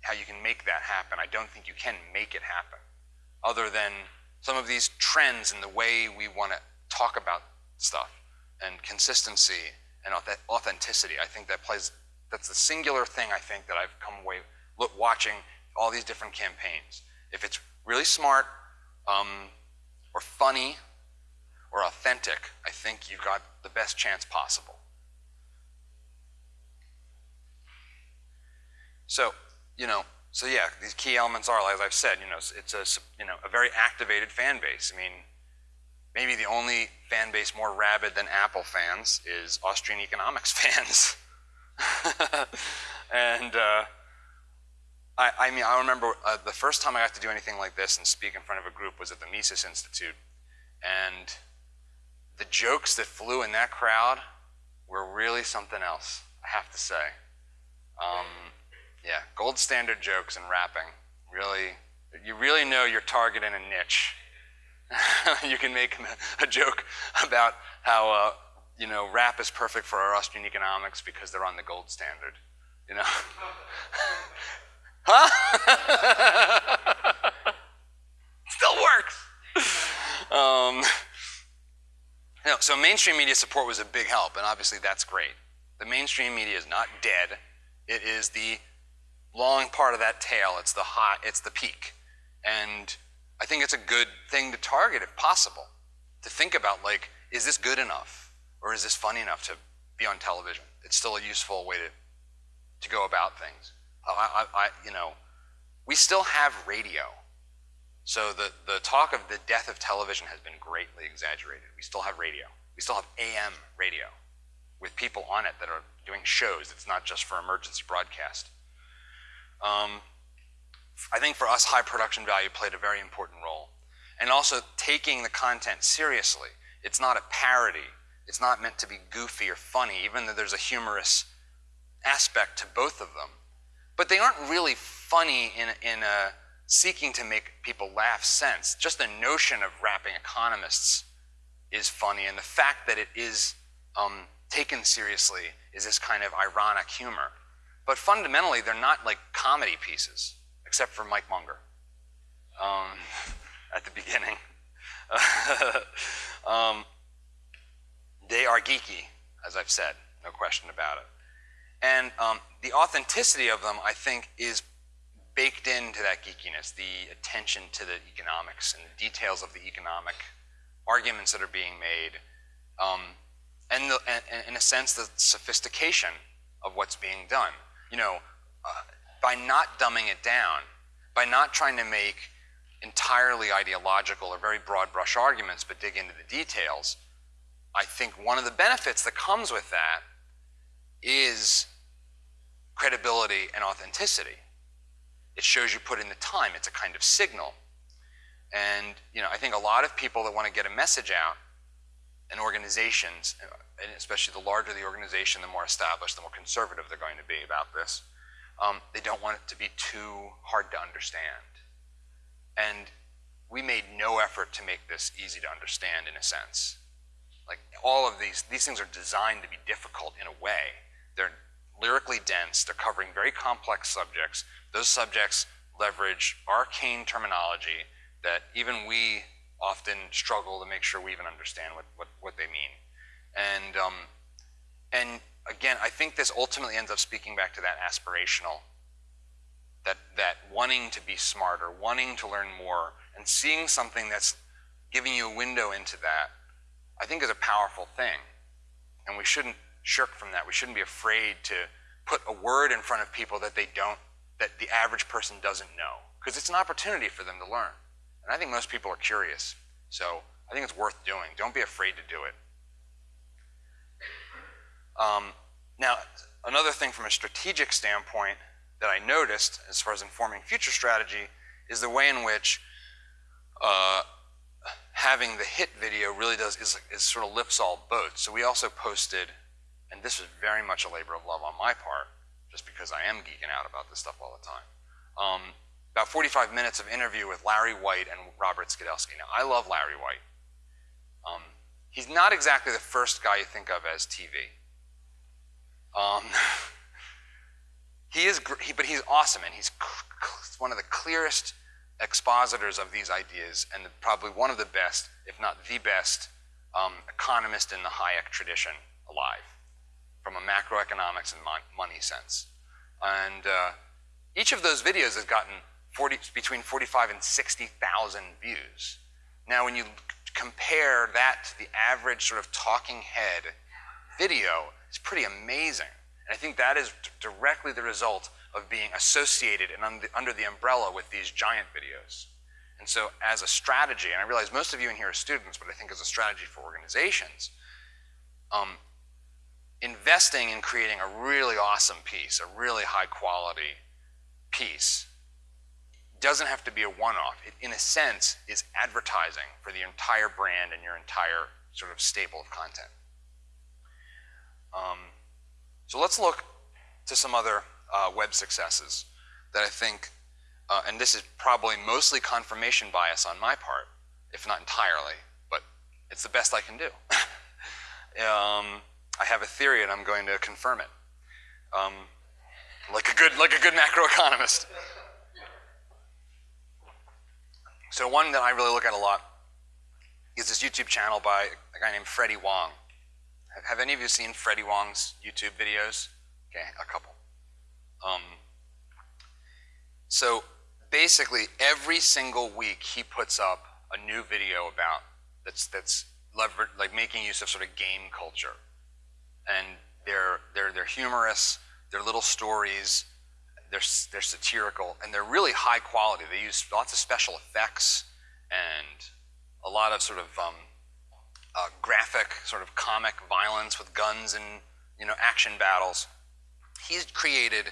how you can make that happen. I don't think you can make it happen, other than some of these trends in the way we want to talk about stuff and consistency and authenticity. I think that plays, that's the singular thing I think that I've come away look, watching all these different campaigns. If it's really smart, um, or funny or authentic, I think you've got the best chance possible. So, you know, so yeah, these key elements are, as I've said, you know, it's a, you know, a very activated fan base. I mean, maybe the only fan base more rabid than Apple fans is Austrian economics fans. and, uh, I, I mean, I remember uh, the first time I got to do anything like this and speak in front of a group was at the Mises Institute. And the jokes that flew in that crowd were really something else, I have to say. Um, yeah, gold standard jokes and rapping. Really, you really know you're targeting a niche. you can make a, joke about how, uh, you know, rap is perfect for our Austrian economics because they're on the gold standard, you know? Huh? Still works. Um, you know, so mainstream media support was a big help, and obviously that's great. The mainstream media is not dead. It is the long part of that tail. It's the hot, it's the peak. And I think it's a good thing to target if possible. To think about like, is this good enough? Or is this funny enough to be on television? It's still a useful way to, to go about things. I, I, you know, we still have radio. So the, the talk of the death of television has been greatly exaggerated. We still have radio. We still have AM radio with people on it that are doing shows. It's not just for emergency broadcast. Um, I think for us, high production value played a very important role. and also taking the content seriously. It's not a parody. It's not meant to be goofy or funny, even though there's a humorous aspect to both of them. But they aren't really funny in, in a seeking to make people laugh sense. Just the notion of rapping economists is funny, and the fact that it is um, taken seriously is this kind of ironic humor. But fundamentally, they're not like comedy pieces, except for Mike Munger um, at the beginning. um, they are geeky, as I've said, no question about it. And um, the authenticity of them, I think, is baked into that geekiness, the attention to the economics and the details of the economic arguments that are being made, um, and, the, and, and, in a sense, the sophistication of what's being done. You know, uh, by not dumbing it down, by not trying to make entirely ideological or very broad brush arguments, but dig into the details, I think one of the benefits that comes with that is credibility and authenticity. It shows you put in the time. It's a kind of signal. And you know, I think a lot of people that want to get a message out, and organizations, and especially the larger the organization, the more established, the more conservative they're going to be about this. Um, they don't want it to be too hard to understand. And we made no effort to make this easy to understand in a sense. Like all of these, these things are designed to be difficult in a way. They're lyrically dense, they're covering very complex subjects. Those subjects leverage arcane terminology that even we often struggle to make sure we even understand what, what, what they mean. And, um, and again, I think this ultimately ends up speaking back to that aspirational, that, that wanting to be smarter, wanting to learn more, and seeing something that's giving you a window into that, I think is a powerful thing. And we shouldn't shirk from that. We shouldn't be afraid to put a word in front of people that they don't, that the average person doesn't know. Because it's an opportunity for them to learn. And I think most people are curious. So I think it's worth doing. Don't be afraid to do it. Um, now, another thing from a strategic standpoint that I noticed as far as informing future strategy is the way in which uh, having the hit video really does is, is sort of lifts all boats. So we also posted, and this was very much a labor of love on my part, just because I am geeking out about this stuff all the time. Um, about 45 minutes of interview with Larry White and Robert Skidelsky. Now, I love Larry White. Um, he's not exactly the first guy you think of as TV. Um, he is, he, but he's awesome, and he's one of the clearest expositors of these ideas, and probably one of the best, if not the best, um, economist in the Hayek tradition alive, from a macroeconomics and mon money sense. And uh, each of those videos has gotten 40, between 45 and 60,000 views. Now, when you compare that to the average sort of talking head video, it's pretty amazing. And I think that is directly the result of being associated and under, under the umbrella with these giant videos. And so as a strategy, and I realize most of you in here are students, but I think as a strategy for organizations, um, investing in creating a really awesome piece, a really high quality piece, doesn't have to be a one-off. It, in a sense, is advertising for the entire brand and your entire sort of staple of content. Um, so let's look to some other uh, web successes that I think, uh, and this is probably mostly confirmation bias on my part, if not entirely, but it's the best I can do. um, I have a theory and I'm going to confirm it. Um, like a good, like a good macroeconomist. So one that I really look at a lot is this YouTube channel by a guy named Freddie Wong. Have any of you seen Freddie Wong's YouTube videos? Okay, a couple. Um, so basically, every single week he puts up a new video about that's that's lever like making use of sort of game culture, and they're they're they're humorous. They're little stories they're, they're satirical, and they're really high quality. They use lots of special effects and a lot of sort of um, uh, graphic, sort of comic violence with guns and you know action battles. He's created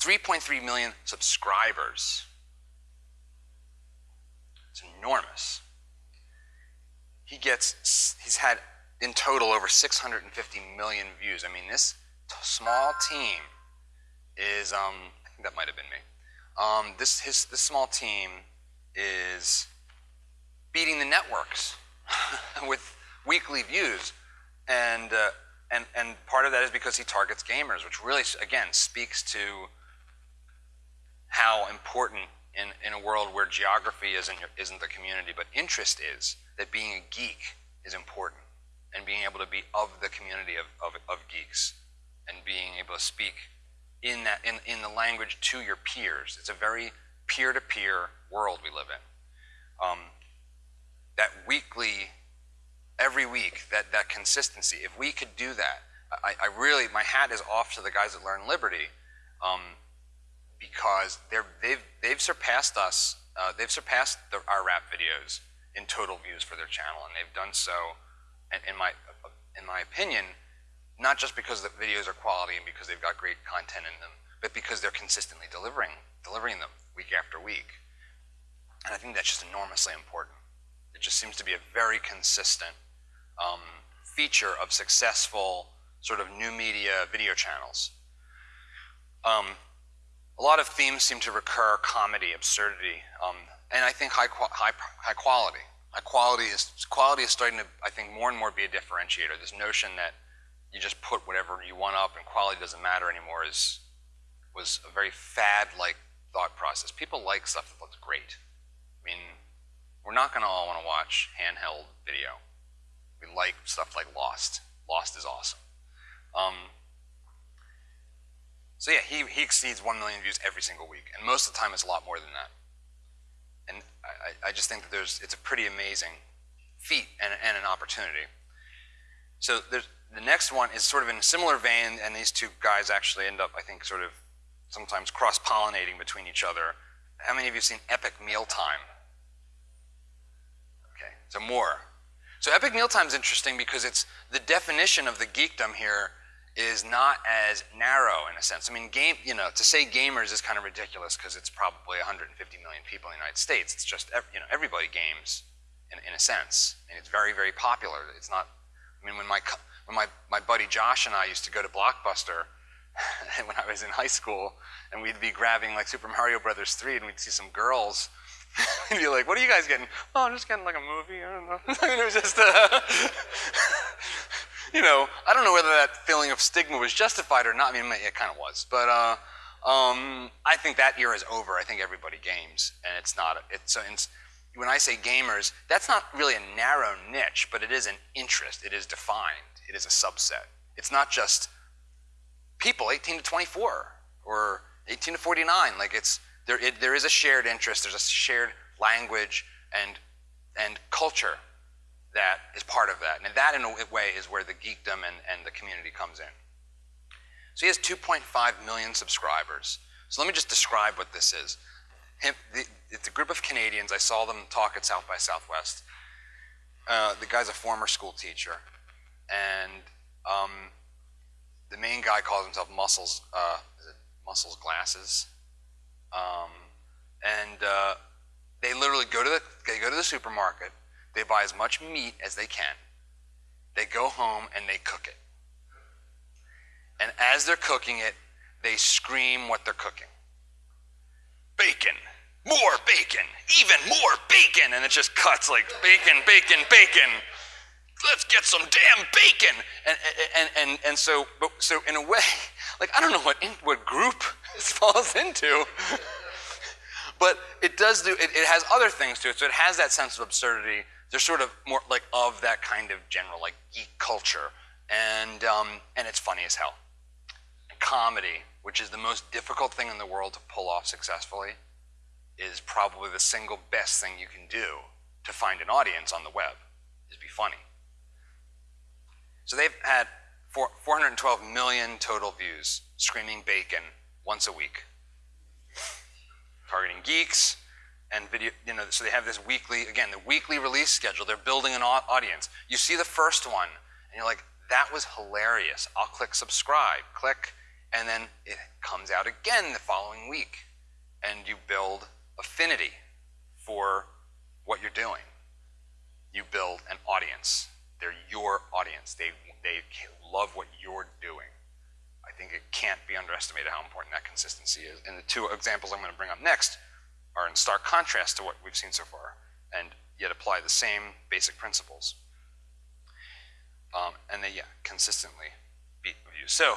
3.3 million subscribers. It's enormous. He gets, he's had in total over 650 million views. I mean, this small team is, um, I think that might have been me. Um, this, his, this small team is beating the networks with weekly views. And, uh, and, and part of that is because he targets gamers, which really, again, speaks to how important in, in a world where geography isn't, isn't the community, but interest is, that being a geek is important and being able to be of the community of, of, of geeks and being able to speak in, that, in, in the language to your peers. It's a very peer-to-peer world we live in. Um, that weekly, every week, that, that consistency, if we could do that, I, I really, my hat is off to the guys that Learn Liberty um, because they're, they've, they've surpassed us, uh, they've surpassed the, our rap videos in total views for their channel, and they've done so, in, in my, in my opinion, not just because the videos are quality and because they've got great content in them, but because they're consistently delivering, delivering them week after week. And I think that's just enormously important. It just seems to be a very consistent um, feature of successful sort of new media video channels. Um, a lot of themes seem to recur, comedy, absurdity, um, and I think high, high, high quality. High quality is, quality is starting to, I think, more and more be a differentiator. This notion that you just put whatever you want up and quality doesn't matter anymore is, was a very fad-like thought process. People like stuff that looks great. I mean, we're not going to all want to watch handheld video. We like stuff like Lost. Lost is awesome. Um, so yeah, he, he exceeds 1 million views every single week, and most of the time it's a lot more than that. And I, I just think that there's, it's a pretty amazing feat and, and an opportunity. So the next one is sort of in a similar vein, and these two guys actually end up, I think, sort of sometimes cross-pollinating between each other. How many of you have seen Epic Mealtime? So more. So Epic Mealtime is interesting because it's the definition of the geekdom here is not as narrow in a sense. I mean, game, you know, to say gamers is kind of ridiculous because it's probably 150 million people in the United States. It's just, you know, everybody games in, in a sense, and it's very, very popular. It's not, I mean, when my, when my, my buddy Josh and I used to go to Blockbuster when I was in high school, and we'd be grabbing like Super Mario Brothers 3, and we'd see some girls, and be like, what are you guys getting? Oh, I'm just getting like a movie, I don't know. I mean, it was just, uh, you know, I don't know whether that feeling of stigma was justified or not. I mean, it kind of was. But uh, um, I think that era is over. I think everybody games, and it's not, it's, it's, when I say gamers, that's not really a narrow niche, but it is an interest. It is defined. It is a subset. It's not just people 18 to 24 or 18 to 49. Like it's there. It, there is a shared interest. There's a shared language and and culture that is part of that. And that, in a way, is where the geekdom and, and the community comes in. So he has 2.5 million subscribers. So let me just describe what this is. Him, the, it's a group of Canadians. I saw them talk at South by Southwest. Uh, the guy's a former school teacher. And um, the main guy calls himself Muscles, uh, Muscles Glasses. Um, and uh, they literally go to the, they go to the supermarket, they buy as much meat as they can. They go home and they cook it. And as they're cooking it, they scream what they're cooking. Bacon, more bacon, even more bacon. And it just cuts like bacon, bacon, bacon. Let's get some damn bacon. And, and, and, and so, so in a way, like I don't know what, what group this falls into. but it does do, it, it has other things to it. So it has that sense of absurdity they're sort of more like of that kind of general like geek culture, and um, and it's funny as hell. Comedy, which is the most difficult thing in the world to pull off successfully, is probably the single best thing you can do to find an audience on the web. Is be funny. So they've had 412 million total views, screaming bacon once a week. Targeting geeks, and video, you know, so they have this weekly, again, the weekly release schedule. They're building an audience. You see the first one, and you're like, that was hilarious. I'll click subscribe, click, and then it comes out again the following week. And you build affinity for what you're doing. You build an audience. They're your audience. They, they love what you're doing. I think it can't be underestimated how important that consistency is. And the two examples I'm going to bring up next are in stark contrast to what we've seen so far, and yet apply the same basic principles. Um, and they, yeah, consistently beat views. So,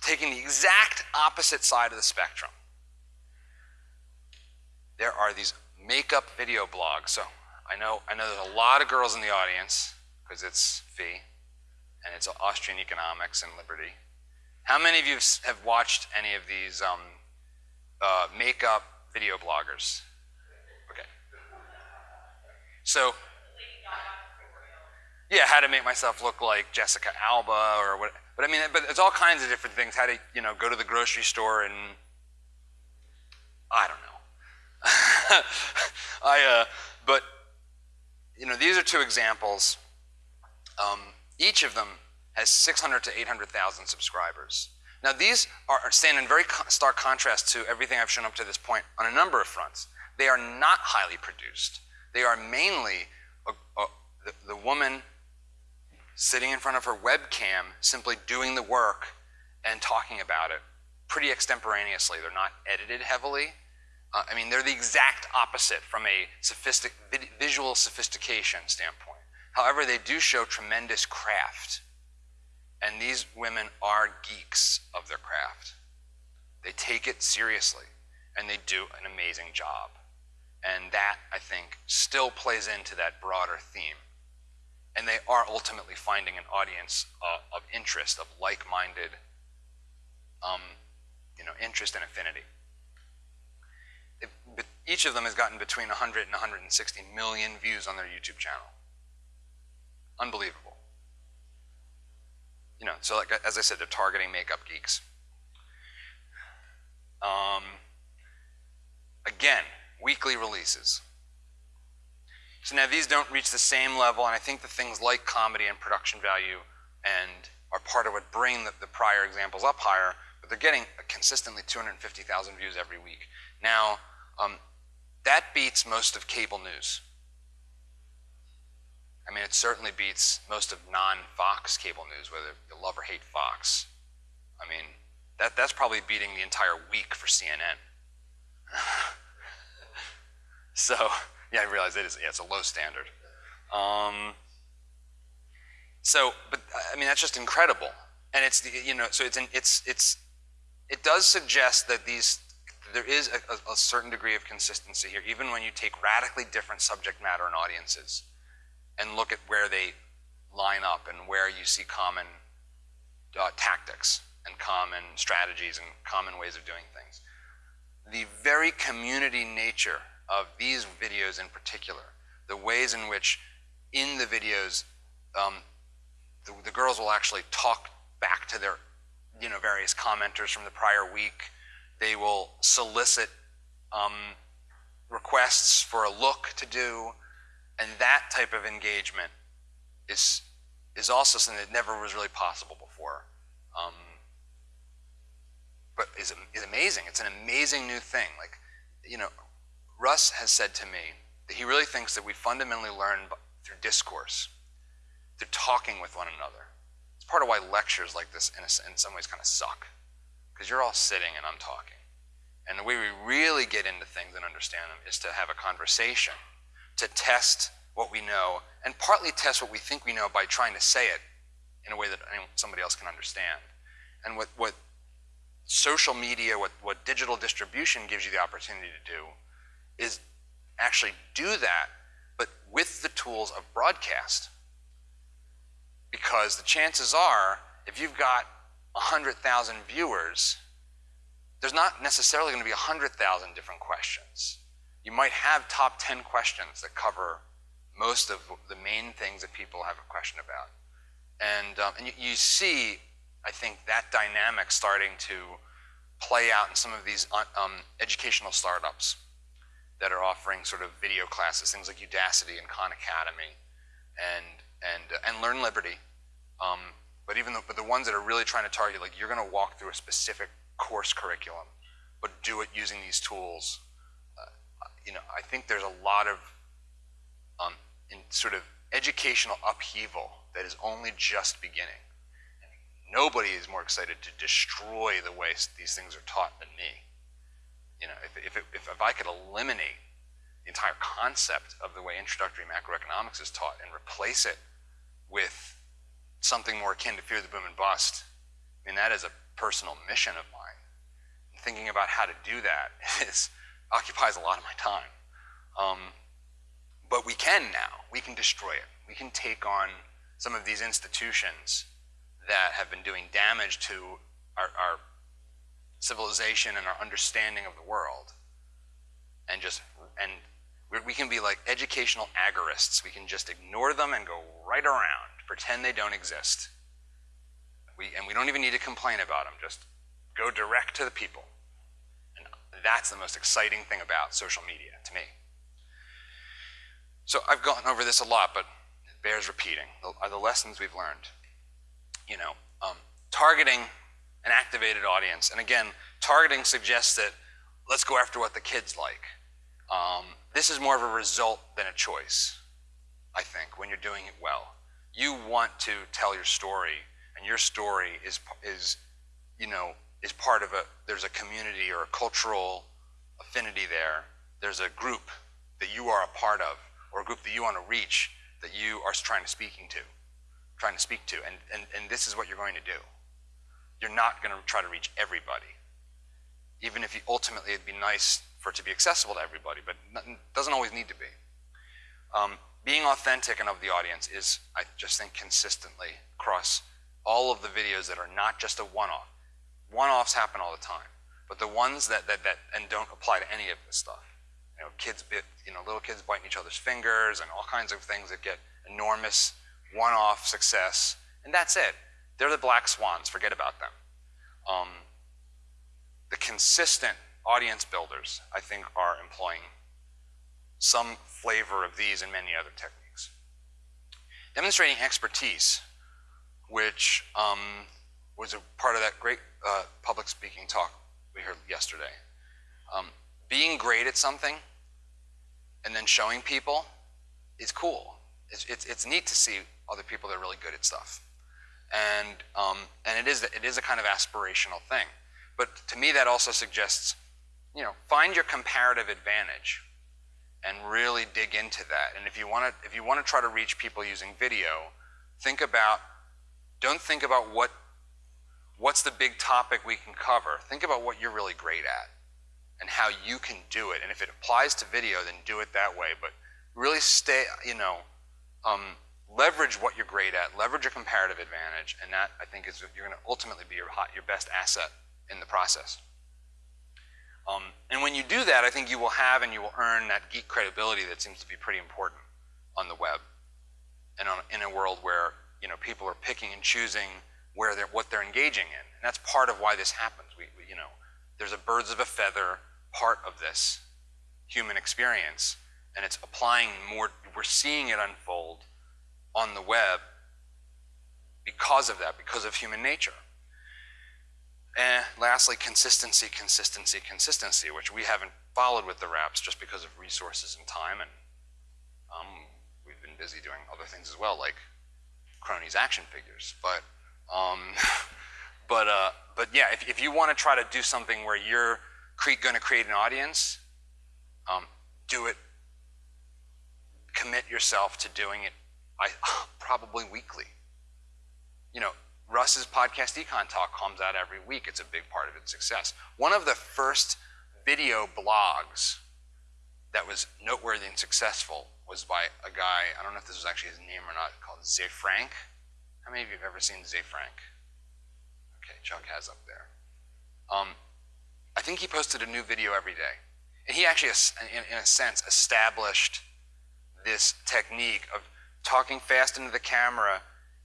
taking the exact opposite side of the spectrum, there are these makeup video blogs. So, I know, I know there's a lot of girls in the audience because it's FEE and it's Austrian economics and liberty. How many of you have watched any of these um, uh, makeup video bloggers? Okay. So, yeah, how to make myself look like Jessica Alba or what. But I mean, but it's all kinds of different things. How to, you know, go to the grocery store and I don't know. I, uh, but you know, these are two examples. Um, each of them has 600 to 800,000 subscribers. Now these are, stand in very stark contrast to everything I've shown up to this point on a number of fronts. They are not highly produced. They are mainly a, a, the, the woman sitting in front of her webcam, simply doing the work and talking about it pretty extemporaneously. They're not edited heavily. Uh, I mean, they're the exact opposite from a sophistic, visual sophistication standpoint. However, they do show tremendous craft. And these women are geeks of their craft. They take it seriously, and they do an amazing job. And that, I think, still plays into that broader theme. And they are ultimately finding an audience uh, of interest, of like-minded, um, you know, interest and affinity. It, each of them has gotten between 100 and 160 million views on their YouTube channel. Unbelievable. You know, so like as I said, they're targeting makeup geeks. Um, again, weekly releases. So now these don't reach the same level, and I think the things like comedy and production value and are part of what bring the, the prior examples up higher, but they're getting consistently 250,000 views every week. Now, um, that beats most of cable news. I mean, it certainly beats most of non-Fox cable news, whether you love or hate Fox. I mean, that, that's probably beating the entire week for CNN. so, yeah, I realize it is, yeah, it's a low standard. Um, so, but I mean, that's just incredible. And it's, the you know, so it's, an, it's, it's, it does suggest that these, there is a, a certain degree of consistency here, even when you take radically different subject matter and audiences and look at where they line up and where you see common uh, tactics and common strategies and common ways of doing things. The very community nature of these videos in particular, the ways in which in the videos um, the, the girls will actually talk back to their you know, various commenters from the prior week. They will solicit um, requests for a look to do. And that type of engagement is, is also something that never was really possible before. Um, but is, is amazing. It's an amazing new thing. Like, you know, Russ has said to me that he really thinks that we fundamentally learn through discourse, through talking with one another. It's part of why lectures like this, in, a, in some ways, kind of suck, because you're all sitting and I'm talking. And the way we really get into things and understand them is to have a conversation to test what we know and partly test what we think we know by trying to say it in a way that somebody else can understand. And what, what social media, what, what digital distribution gives you the opportunity to do is actually do that, but with the tools of broadcast. Because the chances are, if you've got 100,000 viewers, there's not necessarily going to be 100,000 different questions you might have top 10 questions that cover most of the main things that people have a question about. And, um, and you, you, see, I think, that dynamic starting to play out in some of these uh, um, educational startups that are offering sort of video classes, things like Udacity and Khan Academy and, and, uh, and Learn Liberty. Um, but even the, but the ones that are really trying to target, like you're going to walk through a specific course curriculum, but do it using these tools you know, I think there's a lot of um, in sort of educational upheaval that is only just beginning. And nobody is more excited to destroy the way these things are taught than me. You know, if, if, if, if I could eliminate the entire concept of the way introductory macroeconomics is taught and replace it with something more akin to fear the boom and bust, I mean, that is a personal mission of mine. And thinking about how to do that is, occupies a lot of my time. Um, but we can now. We can destroy it. We can take on some of these institutions that have been doing damage to our, our civilization and our understanding of the world and just and we can be like educational agorists we can just ignore them and go right around pretend they don't exist we, and we don't even need to complain about them just go direct to the people that's the most exciting thing about social media to me so i've gone over this a lot but it bears repeating are the lessons we've learned you know um, targeting an activated audience. And again, targeting suggests that let's go after what the kids like. Um, this is more of a result than a choice, I think, when you're doing it well. You want to tell your story, and your story is, is you know, is part of a, there's a community or a cultural affinity there. There's a group that you are a part of, or a group that you want to reach that you are trying to speaking to, trying to speak to, and, and, and this is what you're going to do you're not going to try to reach everybody. Even if you, ultimately it'd be nice for it to be accessible to everybody, but it doesn't always need to be. Um, being authentic and of the audience is, I just think, consistently across all of the videos that are not just a one-off. One-offs happen all the time, but the ones that, that, that and don't apply to any of this stuff. You know, kids bit, you know, little kids biting each other's fingers and all kinds of things that get enormous one-off success, and that's it. They're the black swans, forget about them. Um, the consistent audience builders, I think, are employing some flavor of these and many other techniques. Demonstrating expertise, which um, was a part of that great uh, public speaking talk we heard yesterday. Um, being great at something and then showing people is cool. It's, it's, it's neat to see other people that are really good at stuff and um, and it is it is a kind of aspirational thing. But to me, that also suggests, you know, find your comparative advantage, and really dig into that. And if you want to if you want to try to reach people using video, think about don't think about what what's the big topic we can cover. Think about what you're really great at and how you can do it. And if it applies to video, then do it that way. But really stay, you know, um, leverage what you're great at, leverage your comparative advantage, and that I think is you're going to ultimately be your, hot, your best asset in the process. Um, and when you do that, I think you will have and you will earn that geek credibility that seems to be pretty important on the web, and on, in a world where you know people are picking and choosing where they're what they're engaging in, and that's part of why this happens. We, we you know, there's a birds of a feather part of this human experience, and it's applying more. We're seeing it unfold on the web because of that, because of human nature. And lastly, consistency, consistency, consistency, which we haven't followed with the raps just because of resources and time. And um, we've been busy doing other things as well, like Cronies action figures. But, um, but, uh, but yeah, if, if you want to try to do something where you're going to create an audience, um, do it. Commit yourself to doing it I probably weekly. You know, Russ's podcast Econ Talk comes out every week. It's a big part of its success. One of the first video blogs that was noteworthy and successful was by a guy, I don't know if this was actually his name or not, called Ze Frank. How many of you have ever seen Ze Frank? Okay, Chuck has up there. Um, I think he posted a new video every day. And he actually, in, in a sense, established this technique of talking fast into the camera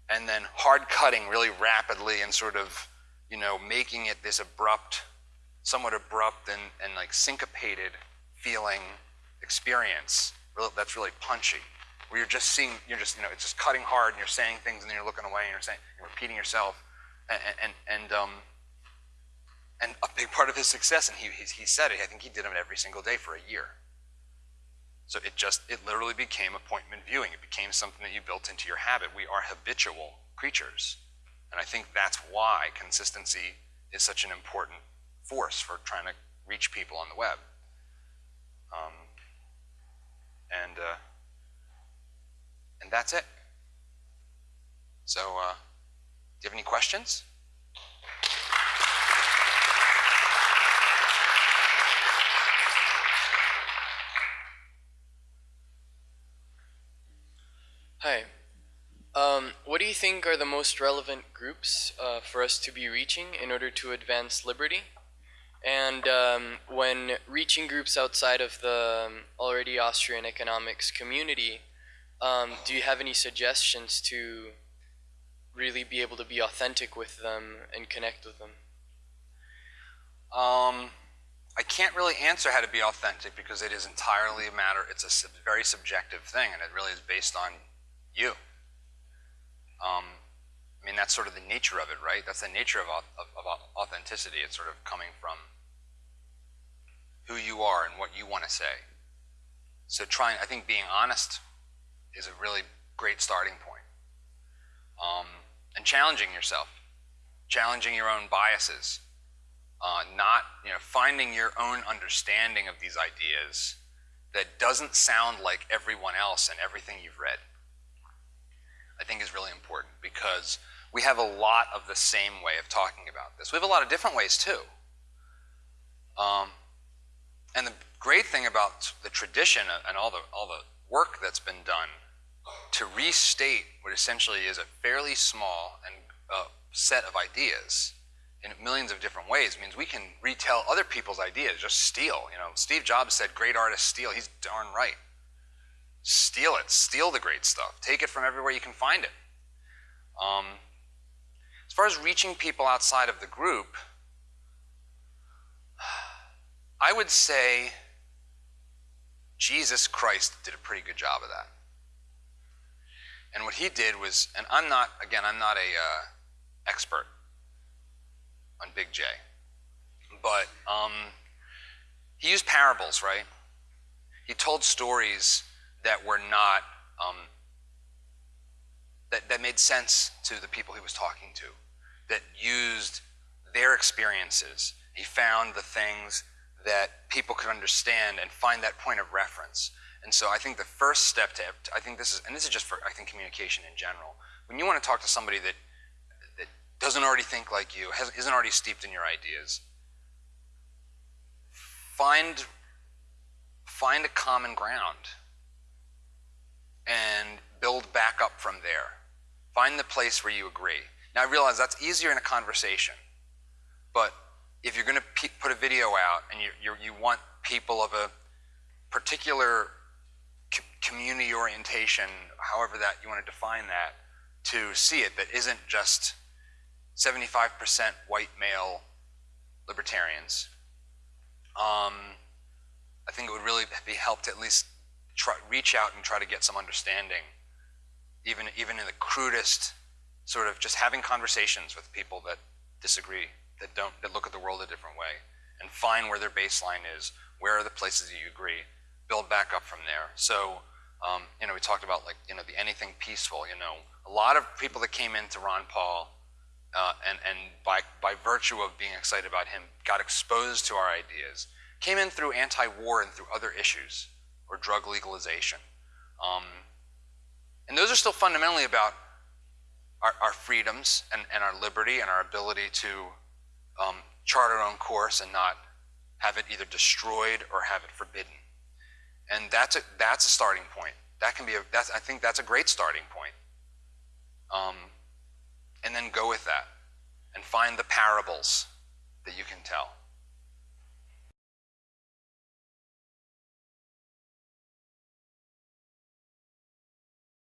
and then hard cutting really rapidly and sort of, you know, making it this abrupt, somewhat abrupt and, and like syncopated feeling experience that's really punchy. Where you're just seeing, you're just, you know, it's just cutting hard and you're saying things and then you're looking away and you're saying, you're repeating yourself. And, and, and, um, and a big part of his success, and he, he, he said it, I think he did them every single day for a year. So it just, it literally became appointment viewing. It became something that you built into your habit. We are habitual creatures. And I think that's why consistency is such an important force for trying to reach people on the web. Um, and, uh, and that's it. So, uh, do you have any questions? Hi. Um, what do you think are the most relevant groups uh, for us to be reaching in order to advance liberty? And um, when reaching groups outside of the um, already Austrian economics community, um, do you have any suggestions to really be able to be authentic with them and connect with them? Um, I can't really answer how to be authentic because it is entirely a matter, it's a sub very subjective thing and it really is based on you. Um, I mean, that's sort of the nature of it, right? That's the nature of, of, of authenticity. It's sort of coming from who you are and what you want to say. So trying, I think being honest is a really great starting point. Um, and challenging yourself, challenging your own biases, uh, not, you know, finding your own understanding of these ideas that doesn't sound like everyone else and everything you've read. I think is really important because we have a lot of the same way of talking about this. We have a lot of different ways too. Um, and the great thing about the tradition and all the, all the work that's been done to restate what essentially is a fairly small and uh, set of ideas in millions of different ways means we can retell other people's ideas, just steal. You know, Steve Jobs said, great artists steal. He's darn right. Steal it. Steal the great stuff. Take it from everywhere you can find it. Um, as far as reaching people outside of the group, I would say Jesus Christ did a pretty good job of that. And what he did was, and I'm not, again, I'm not a uh, expert on Big J, but um, he used parables, right? He told stories that were not, um, that, that made sense to the people he was talking to, that used their experiences. He found the things that people could understand and find that point of reference. And so I think the first step to, I think this is, and this is just for, I think, communication in general. When you want to talk to somebody that, that doesn't already think like you, has, isn't already steeped in your ideas, find, find a common ground and build back up from there. Find the place where you agree. Now I realize that's easier in a conversation, but if you're going to put a video out and you, you, you want people of a particular community orientation, however that you want to define that, to see it that isn't just 75% white male libertarians. Um, I think it would really be helped at least try, reach out and try to get some understanding, even, even in the crudest sort of just having conversations with people that disagree, that don't, that look at the world a different way, and find where their baseline is, where are the places that you agree, build back up from there. So um, you know, we talked about like, you know, the anything peaceful, you know. A lot of people that came into Ron Paul uh, and, and by, by virtue of being excited about him, got exposed to our ideas, came in through anti-war and through other issues, or drug legalization. Um, and those are still fundamentally about our, our freedoms and, and, our liberty and our ability to um, chart our own course and not have it either destroyed or have it forbidden. And that's a, that's a starting point. That can be a, that's, I think that's a great starting point. Um, and then go with that and find the parables that you can tell.